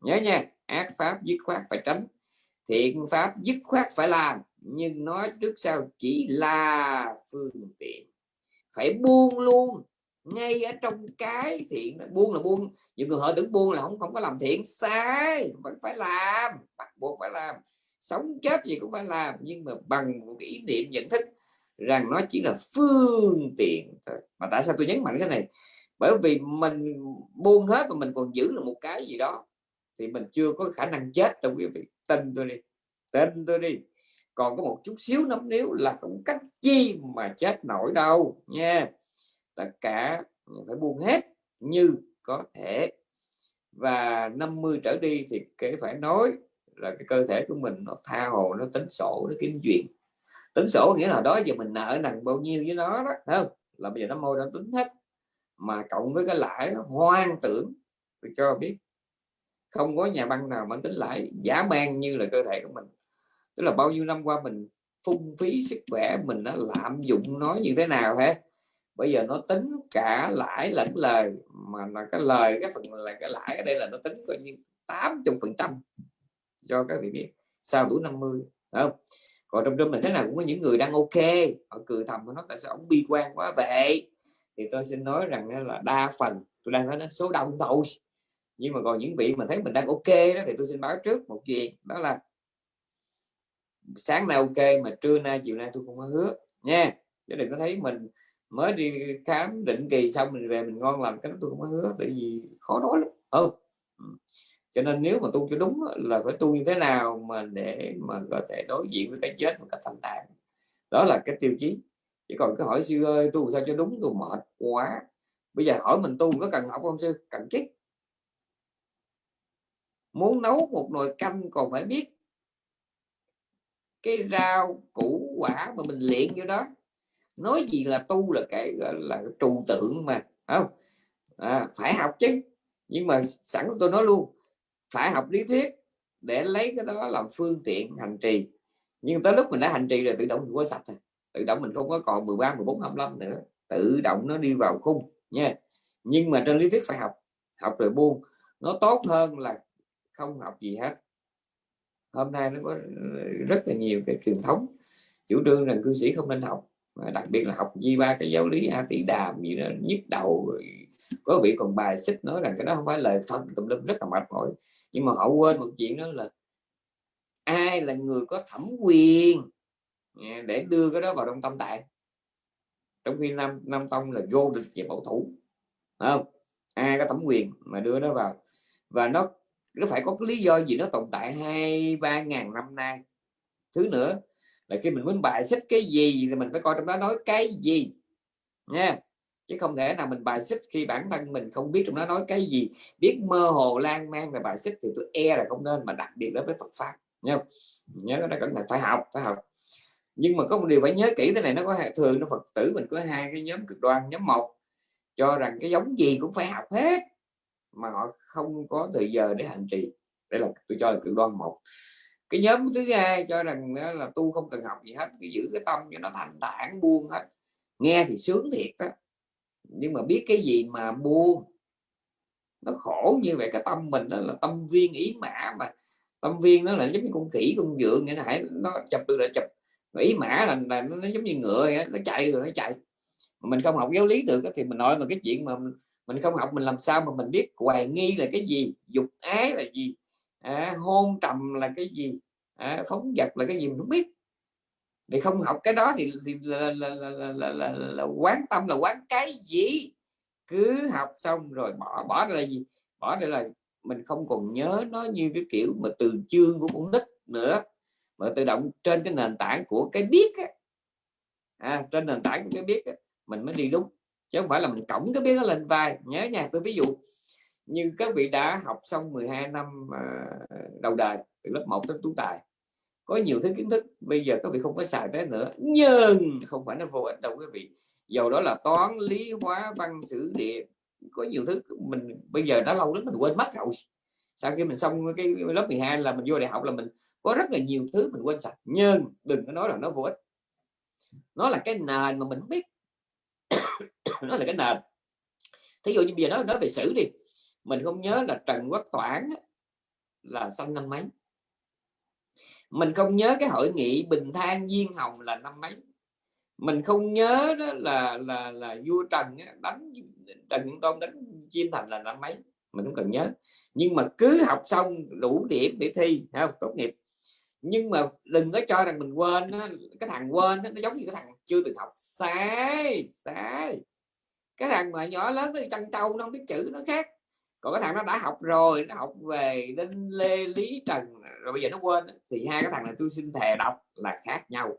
Nhớ nha ác pháp dứt khoát phải tránh thiện pháp dứt khoát phải làm nhưng nói trước sau chỉ là phương tiện phải buông luôn. Ngay ở trong cái thiện buông là buông. Những người họ tưởng buông là không không có làm thiện. Sai. Vẫn phải làm. Bắt buộc phải làm. Sống chết gì cũng phải làm. Nhưng mà bằng một cái ý niệm nhận thức rằng nó chỉ là phương tiện thôi. Mà tại sao tôi nhấn mạnh cái này? Bởi vì mình buông hết mà mình còn giữ được một cái gì đó, thì mình chưa có khả năng chết trong cái việc tin tôi đi. Tin tôi đi còn có một chút xíu nấm níu là không cách chi mà chết nổi đâu nha. Tất cả phải buông hết như có thể. Và 50 trở đi thì kể phải nói là cái cơ thể của mình nó tha hồ, nó tính sổ, nó kiếm chuyện tính sổ nghĩa là đó, giờ mình nợ nặng bao nhiêu với nó đó không? Là bây giờ nó môi nó tính hết. Mà cộng với cái lãi hoang tưởng, tôi cho biết, không có nhà băng nào mà tính lãi giả man như là cơ thể của mình tức là bao nhiêu năm qua mình phung phí sức khỏe, mình đã lạm dụng nó như thế nào hết bây giờ nó tính cả lãi lẫn lời, mà là cái lời, cái phần là cái lãi ở đây là nó tính coi như 80 phần trăm cho các vị biết. Sau tuổi 50 không? Còn trong trong mình thế nào cũng có những người đang ok, họ cười thầm nó, tại sao ông bi quan quá vậy? Thì tôi xin nói rằng là đa phần, tôi đang nói đến số đông thôi. Nhưng mà còn những vị mà thấy mình đang ok đó thì tôi xin báo trước một chuyện đó là sáng nay ok, mà trưa nay, chiều nay tôi không có hứa, nha. Chứ đừng có thấy mình mới đi khám định kỳ xong mình về mình ngon lành, cái đó tôi không có hứa, tại vì khó nói lắm. Không cho nên nếu mà tu cho đúng là phải tu như thế nào mà để mà có thể đối diện với cái chết một cách thành thản. Đó là cái tiêu chí. Chỉ còn cái hỏi sư ơi, tu sao cho đúng, tôi mệt quá. Bây giờ hỏi mình tu có cần học không sư? Cần chứ muốn nấu một nồi canh còn phải biết cái rau củ quả mà mình luyện vô đó. Nói gì là tu là cái gọi là trù tượng mà không? À, phải học chứ. Nhưng mà sẵn tôi nói luôn phải học lý thuyết để lấy cái đó làm phương tiện hành trì. Nhưng tới lúc mình đã hành trì rồi tự động mình quên sạch rồi. Tự động mình không có còn 13 14 25 nữa. Tự động nó đi vào khung nha. Nhưng mà trên lý thuyết phải học. Học rồi buông. Nó tốt hơn là không học gì hết hôm nay nó có ờ, rất là nhiều cái truyền thống. Chủ trương rằng cư sĩ không nên học đặc biệt là học di ba cái giáo lý a tỷ đàm gì đó, nhức đầu có vị còn bài xích nói rằng cái đó không phải lời phật, tùm lum rất là mệt mỏi. Nhưng mà họ quên một chuyện đó là ai là người có thẩm quyền à, để đưa cái đó vào trong tâm tạng? Trong khi nam nam tông là vô địch về bảo thủ không? Ai có thẩm quyền mà đưa nó vào? Và nó nó phải có cái lý do gì nó tồn tại hai, ba ngàn năm nay. Thứ nữa là khi mình muốn bài xích cái gì thì mình phải coi trong đó nói cái gì, nha. Chứ không thể nào mình bài xích khi bản thân mình không biết trong đó nói cái gì. Biết mơ hồ lan man về bài xích thì tôi e là không nên, mà đặc biệt đối với Phật pháp, nha. Nhớ nó cẩn thận, phải học phải học. Nhưng mà có một điều phải nhớ kỹ, thế này nó có thường nó Phật tử mình có hai cái nhóm cực đoan. Nhóm một cho rằng cái giống gì cũng phải học hết mà họ không có thời giờ để hành trì. Đây là tôi cho là cực đoan một. Cái nhóm thứ hai cho rằng là tu không cần học gì hết cứ giữ cái tâm cho nó thanh tản buông hết. Nghe thì sướng thiệt đó nhưng mà biết cái gì mà buông? Nó khổ như vậy cái tâm mình đó là tâm viên ý mã mà. Tâm viên nó là giống như con khỉ con dượng nghĩa là hãy nó chụp được là chụp. Ý mã là, là nó, nó giống như ngựa vậy, nó chạy rồi nó chạy. Mình không học giáo lý được thì mình nói mà cái chuyện mà mình không học mình làm sao mà mình biết hoài nghi là cái gì dục ái là gì à, hôn trầm là cái gì à, phóng vật là cái gì mình không biết. Thì không học cái đó thì, thì là, là, là, là, là, là, là quán tâm là quán cái gì? Cứ học xong rồi bỏ bỏ ra là gì? Bỏ đây là mình không còn nhớ nó như cái kiểu mà từ chương của con nít nữa mà tự động trên cái nền tảng của cái biết á. À, trên nền tảng của cái biết á, mình mới đi đúng chứ không phải là mình cổng cái biết nó lên vai. Nhớ nha, tôi ví dụ như các vị đã học xong 12 năm à, đầu đời, từ lớp 1 tới tú tài, có nhiều thứ kiến thức, bây giờ các vị không có xài tới nữa. Nhưng không phải nó vô ích đâu quý vị. Dầu đó là toán, lý hóa, văn, sử, địa, có nhiều thứ mình, bây giờ đã lâu lắm mình quên mất rồi. Sau khi mình xong cái lớp 12 là mình vô đại học là mình có rất là nhiều thứ mình quên sạch nhưng đừng có nói là nó vô ích. Nó là cái nền mà mình biết nó là cái nền. Thí dụ như bây giờ nói nói về sử đi. Mình không nhớ là Trần Quốc Toản là sinh năm mấy. Mình không nhớ cái hội nghị Bình Than Diên Hồng là năm mấy. Mình không nhớ đó là là là vua Trần đánh Trần Nhân Tôn đánh Chiêm Thành là năm mấy. Mình không cần nhớ. Nhưng mà cứ học xong đủ điểm để thi không? Tốt nghiệp. Nhưng mà đừng có cho rằng mình quên cái thằng quên nó giống như cái thằng chưa từng học. Sai sai. Cái thằng mà nhỏ lớn nó chăn trâu nó không biết chữ, nó khác. Còn cái thằng nó đã học rồi, nó học về đinh lê lý trần, rồi bây giờ nó quên thì hai cái thằng này tôi xin thề đọc là khác nhau.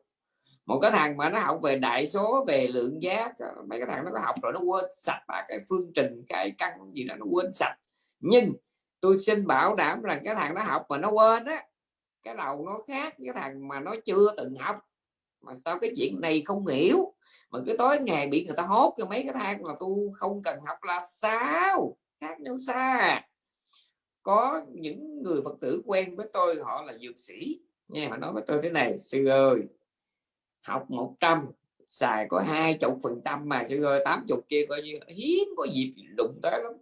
Một cái thằng mà nó học về đại số, về lượng giác mấy cái thằng nó có học rồi nó quên sạch và cái phương trình, cái căn gì đó nó quên sạch. Nhưng tôi xin bảo đảm rằng cái thằng nó học mà nó quên á, cái đầu nó khác cái thằng mà nó chưa từng học mà sao cái chuyện này không hiểu? Mà cứ tối ngày bị người ta hốt cho mấy cái thang mà tu không cần học là sao? Khác nhau xa. Có những người phật tử quen với tôi, họ là dược sĩ. Nghe họ nói với tôi thế này, sư ơi, học 100 xài có hai chục phần trăm mà, sư ơi, tám chục kia coi như hiếm có dịp đụng tới lắm.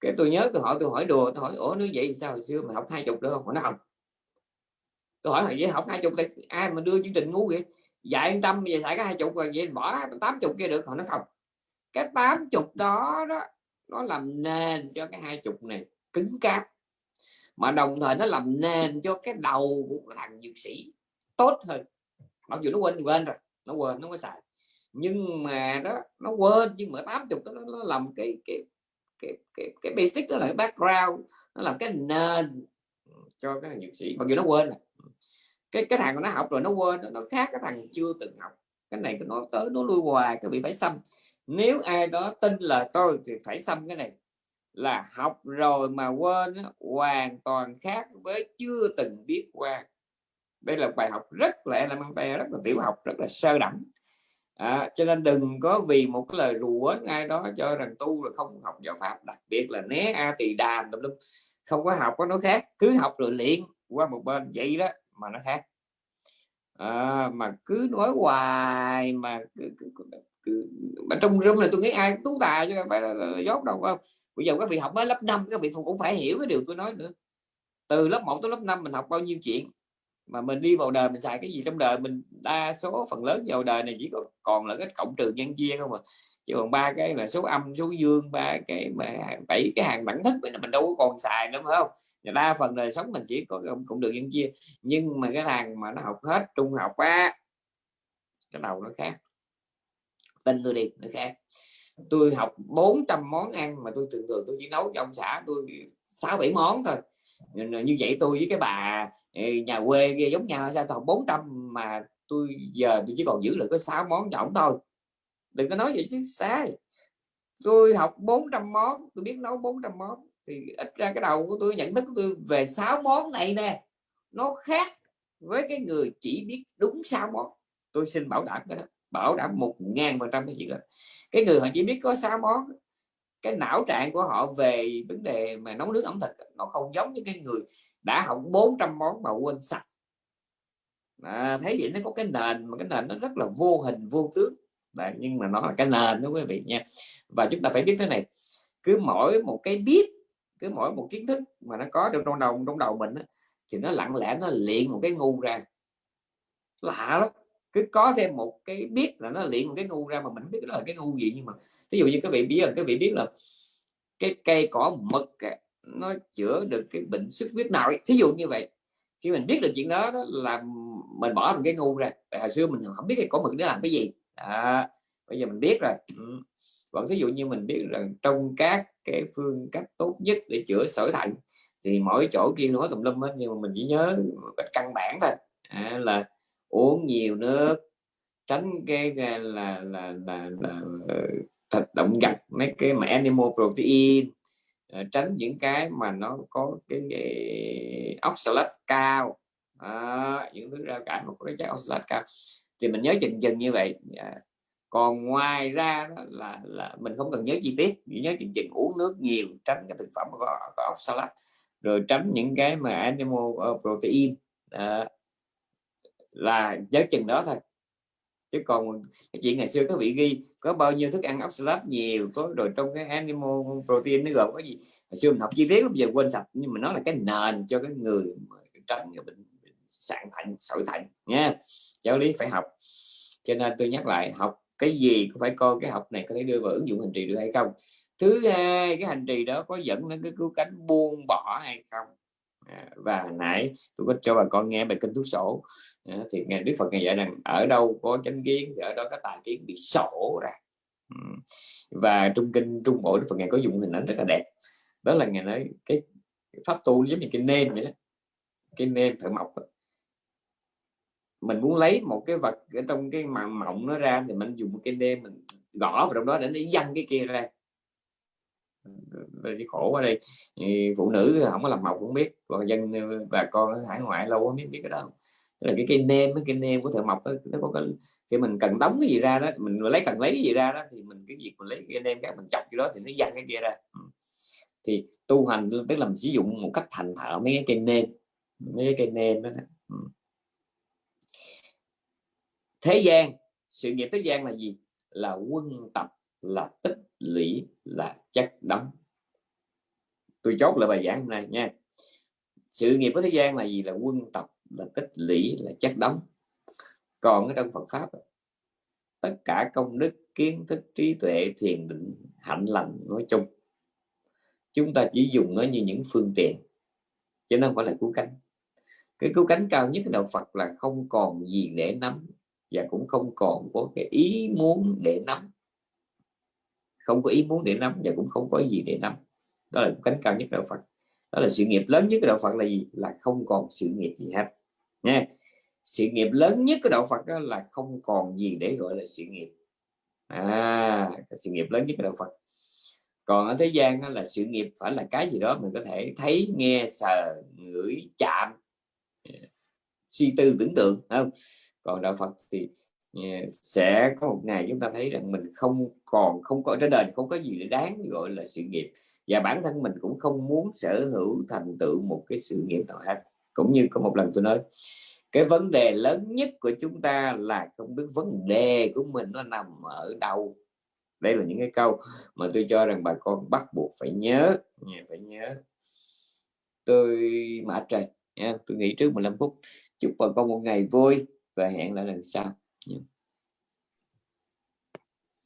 Cái tôi nhớ tôi hỏi tôi hỏi đùa, tôi hỏi, ủa, nếu vậy sao hồi xưa mà học hai chục được không? Nó học không tôi hỏi vậy học hai chục thì ai mà đưa chương trình ngu vậy? Dạy trăm về xài cái hai chục rồi vậy bỏ tám chục kia được họ nói không. Cái tám chục đó đó nó làm nền cho cái hai chục này cứng cáp. Mà đồng thời nó làm nền cho cái đầu của thằng dược sĩ tốt hơn. Mặc dù nó quên quên rồi nó quên nó có xài. Nhưng mà đó nó quên nhưng mà tám chục nó, nó làm cái cái cái cái cái basic đó là cái background nó làm cái nền cho cái thằng dược sĩ. Mặc dù nó quên rồi cái cái thằng nó học rồi nó quên nó khác cái thằng chưa từng học. Cái này nó tới nó lui hoài cái bị phải xăm. Nếu ai đó tin là tôi thì phải xăm cái này. Là học rồi mà quên hoàn toàn khác với chưa từng biết qua. Đây là bài học rất là elementary rất là tiểu học rất là sơ đẳng. À, cho nên đừng có vì một cái lời rủa ai đó cho rằng tu là không học giáo pháp. Đặc biệt là né a tỳ đàm tùm lum. Không có học có nó khác. Cứ học rồi luyện qua một bên vậy đó mà nó khác. À, mà cứ nói hoài mà cứ, cứ, cứ, cứ, mà trong room này tôi nghĩ ai tú tài chứ không phải là, là, là dốt đâu không? Bây giờ các vị học mới lớp 5 các vị cũng phải hiểu cái điều tôi nói nữa. Từ lớp 1 tới lớp 5 mình học bao nhiêu chuyện mà mình đi vào đời mình xài cái gì trong đời mình đa số phần lớn vào đời này chỉ có còn là cái cộng trừ nhân chia không mà chứ còn ba cái là số âm, số dương, ba cái mà bảy cái hàng đẳng thức mình đâu có còn xài nữa, phải không? Đa phần đời sống mình chỉ có cũng được nhân chia. Nhưng mà cái thằng mà nó học hết trung học á, cái đầu nó khác tin tôi đi, nó khác. Tôi học 400 món ăn mà tôi thường thường tôi chỉ nấu cho ông xã tôi sáu bảy món thôi. Như vậy tôi với cái bà ừ, nhà quê kia giống nhau sao toàn 400 mà tôi giờ tôi chỉ còn giữ lại có 6 món cho ổng thôi đừng có nói vậy chứ sai. Tôi học 400 món tôi biết nấu 400 món thì ít ra cái đầu của tôi nhận thức của tôi về 6 món này nè nó khác với cái người chỉ biết đúng 6 món. Tôi xin bảo đảm cái đó bảo đảm một ngàn phần trăm cái chuyện đó. Cái người họ chỉ biết có 6 món cái não trạng của họ về vấn đề mà nấu nước ẩm thực nó không giống như cái người đã học 400 món mà quên sạch. À, thấy vậy nó có cái nền mà cái nền nó rất là vô hình vô tướng. Đấy, nhưng mà nó là cái nền đó quý vị nha. Và chúng ta phải biết thế này cứ mỗi một cái biết cứ mỗi một kiến thức mà nó có được trong đầu trong đầu mình đó, thì nó lặng lẽ nó luyện một cái ngu ra. Lạ lắm cứ có thêm một cái biết là nó luyện một cái ngu ra mà mình biết đó là cái ngu gì. Nhưng mà ví dụ như các vị biết là các vị biết là cái cây cỏ mực nó chữa được cái bệnh xuất huyết nào thí dụ như vậy khi mình biết được chuyện đó, đó là mình bỏ một cái ngu ra. Hồi xưa mình không biết cái cỏ mực nó làm cái gì à, bây giờ mình biết rồi. Ừ. còn ví dụ như mình biết rằng trong các cái phương cách tốt nhất để chữa sỏi thận thì mỗi chỗ kia nói tùm lum hết nhưng mà mình chỉ nhớ cách căn bản thôi. À, là uống nhiều nước tránh cái là là là, là, là thịt động vật mấy cái mà animal protein. À, tránh những cái mà nó có cái, cái oxalate cao. À, những thứ rau cải mà có cái chất oxalate cao thì mình nhớ chừng chừng như vậy. À, còn ngoài ra đó là là mình không cần nhớ chi tiết chỉ nhớ chừng chừng uống nước nhiều tránh cái thực phẩm có, có oxalate rồi tránh những cái mà animal ờ, protein. À, là nhớ chừng đó thôi. Chứ còn chuyện ngày xưa các vị ghi có bao nhiêu thức ăn oxalate nhiều có rồi trong cái animal protein nó gồm có gì. Hồi xưa mình học chi tiết bây giờ quên sạch. Nhưng mà nó là cái nền cho cái người tránh cái bệnh sạn thận sỏi thận nha. Giáo lý phải học. Cho nên tôi nhắc lại học cái gì cũng phải coi cái học này có thể đưa vào ứng dụng hành trì được hay không. Thứ hai cái hành trì đó có dẫn đến cái cứu cánh buông bỏ hay không? À, và nãy tôi có cho bà con nghe bài kinh thuốc sổ. À, thì ngài đức phật ngài dạy rằng ở đâu có chánh kiến thì ở đó có tài kiến bị sổ ra. Và trong kinh trung bộ đức phật ngài có dùng hình ảnh rất là đẹp. Đó là ngài nói cái pháp tu giống như cái nêm vậy đó. Cái nêm phải mọc mình muốn lấy một cái vật ở trong cái màng mộng nó ra thì mình dùng cái đêm mình gõ vào trong đó để nó dăng cái kia ra. Cái khổ ở đây. Phụ nữ không có làm mộc cũng biết còn dân bà con hải ngoại lâu không biết biết cái đó Tức là cái cây nêm cái nêm của thợ mộc đó, nó có cái khi mình cần đóng cái gì ra đó mình lấy cần lấy cái gì ra đó thì mình cái việc mình lấy cái nêm các mình chọc cái đó thì nó dăng cái kia ra. Ừ. Thì tu hành tức là mình sử dụng một cách thành thạo mấy cái cây nêm mấy cái cây nêm đó, đó thế gian, sự nghiệp thế gian là gì? Là quân tập, là tích lũy, là chất đóng. Tôi chốt lại bài giảng hôm nay nha. Sự nghiệp của thế gian là gì? Là quân tập, là tích lũy, là chất đóng. Còn ở trong Phật pháp, tất cả công đức, kiến thức, trí tuệ, thiền định, hạnh lành nói chung, chúng ta chỉ dùng nó như những phương tiện. Chứ nó không phải là cứu cánh. Cái cứu cánh cao nhất của đạo Phật là không còn gì để nắm và cũng không còn có cái ý muốn để nắm. Không có ý muốn để nắm và cũng không có gì để nắm. Đó là cánh cao nhất đạo Phật. Đó là sự nghiệp lớn nhất của đạo Phật là gì? Là không còn sự nghiệp gì hết. Nha. Sự nghiệp lớn nhất của đạo Phật đó là không còn gì để gọi là sự nghiệp. À cái sự nghiệp lớn nhất của đạo Phật. Còn ở thế gian đó là sự nghiệp phải là cái gì đó mình có thể thấy, nghe, sờ, ngửi, chạm. Suy tư, tưởng tượng không? Còn đạo Phật thì ờ, sẽ có một ngày chúng ta thấy rằng mình không còn, không có, trên đời không có gì để đáng gọi là sự nghiệp. Và bản thân mình cũng không muốn sở hữu thành tựu một cái sự nghiệp nào hết cũng như có một lần tôi nói, cái vấn đề lớn nhất của chúng ta là không biết vấn đề của mình nó nằm ở đâu. Đây là những cái câu mà tôi cho rằng bà con bắt buộc phải nhớ phải nhớ. Tôi, mã trời, nha, tôi nghĩ trước 15 phút. Chúc bà con một ngày vui và hẹn lại lần sau.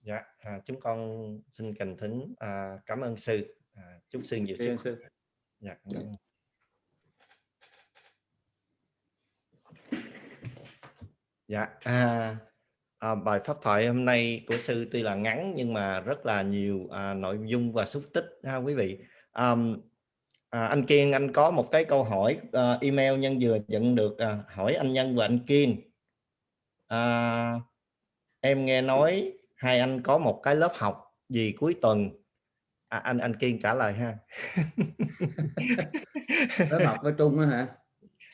Dạ. À, chúng con xin thành thính à, cảm ơn sư. À, chúc sư nhiều sức sư. dạ, dạ. dạ à, à, bài pháp thoại hôm nay của sư tuy là ngắn nhưng mà rất là nhiều à, nội dung và xúc tích ha quý vị. À, à, anh Kiên anh có một cái câu hỏi uh, email nhân vừa nhận được uh, hỏi anh Nhân và anh Kiên à, em nghe nói hai anh có một cái lớp học gì cuối tuần. À, anh anh Kiên trả lời ha. Lớp học với Trung đó hả?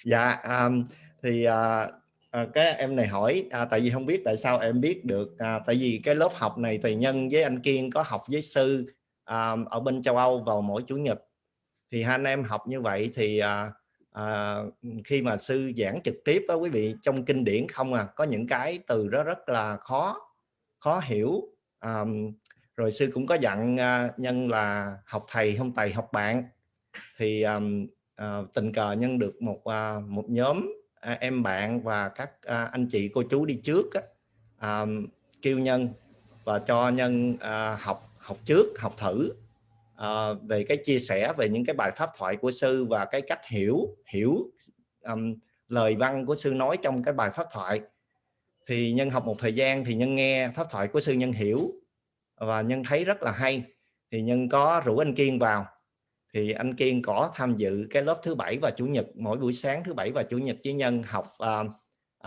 Dạ um, thì uh, à, cái em này hỏi à, tại vì không biết tại sao em biết được à, tại vì cái lớp học này thì nhân với anh Kiên có học với sư à, ở bên châu Âu vào mỗi chủ nhật. Thì hai anh em học như vậy thì à, à, khi mà sư giảng trực tiếp đó quý vị trong kinh điển không à có những cái từ đó rất là khó khó hiểu. À, rồi sư cũng có dặn à, nhân là học thầy không thầy học bạn. Thì à, à, tình cờ nhân được một à, một nhóm à, em bạn và các à, anh chị cô chú đi trước á, à, kêu nhân và cho nhân à, học học trước học thử à, về cái chia sẻ về những cái bài pháp thoại của sư và cái cách hiểu hiểu um, lời văn của sư nói trong cái bài pháp thoại. Thì nhân học một thời gian thì nhân nghe pháp thoại của sư nhân hiểu và nhân thấy rất là hay. Thì nhân có rủ anh Kiên vào. Thì anh Kiên có tham dự cái lớp thứ bảy và chủ nhật mỗi buổi sáng thứ bảy và chủ nhật với nhân học uh,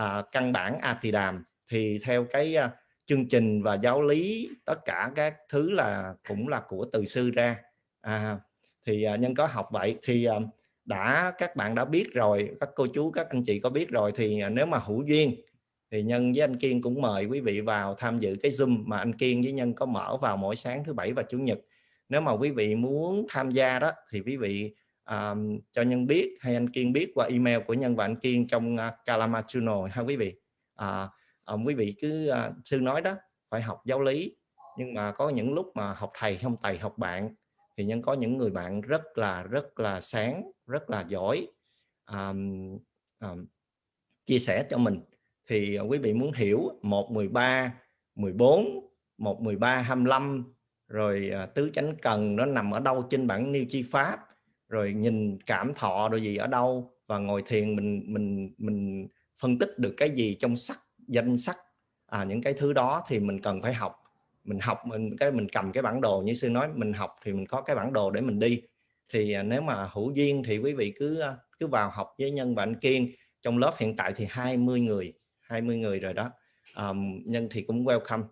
uh, căn bản A thì đàm. Thì theo cái uh, chương trình và giáo lý tất cả các thứ là cũng là của từ sư ra. À, thì uh, nhân có học vậy thì uh, đã các bạn đã biết rồi các cô chú các anh chị có biết rồi thì uh, nếu mà hữu duyên thì nhân với anh Kiên cũng mời quý vị vào tham dự cái zoom mà anh Kiên với nhân có mở vào mỗi sáng thứ bảy và chủ nhật. Nếu mà quý vị muốn tham gia đó thì quý vị um, cho nhân biết hay anh Kiên biết qua email của nhân và anh Kiên trong uh, channel ha quý vị? À, um, quý vị cứ uh, sư nói đó phải học giáo lý. Nhưng mà có những lúc mà học thầy không thầy học bạn thì nhân có những người bạn rất là rất là sáng rất là giỏi um, um, chia sẻ cho mình. Thì à, quý vị muốn hiểu 113 14 113 25 rồi à, tứ chánh cần nó nằm ở đâu trên bản niêu chi pháp rồi nhìn cảm thọ rồi gì ở đâu và ngồi thiền mình mình mình phân tích được cái gì trong sắc danh sách à, những cái thứ đó thì mình cần phải học. Mình học mình cái mình cầm cái bản đồ như sư nói mình học thì mình có cái bản đồ để mình đi. Thì à, nếu mà hữu duyên thì quý vị cứ à, cứ vào học với nhân và anh kiên. Trong lớp hiện tại thì 20 người 20 người rồi đó. Um, nhân thì cũng welcome.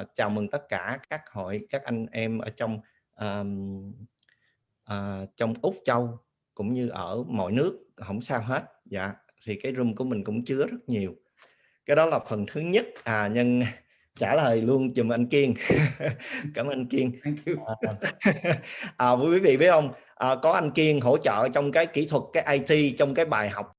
Uh, chào mừng tất cả các hội các anh em ở trong um, uh, trong úc châu cũng như ở mọi nước không sao hết. Dạ thì cái room của mình cũng chứa rất nhiều cái đó là phần thứ nhất. À nhân trả lời luôn dùm anh kiên. Cảm ơn anh kiên. À, à, quý vị biết không? À, có anh kiên hỗ trợ trong cái kỹ thuật cái it trong cái bài học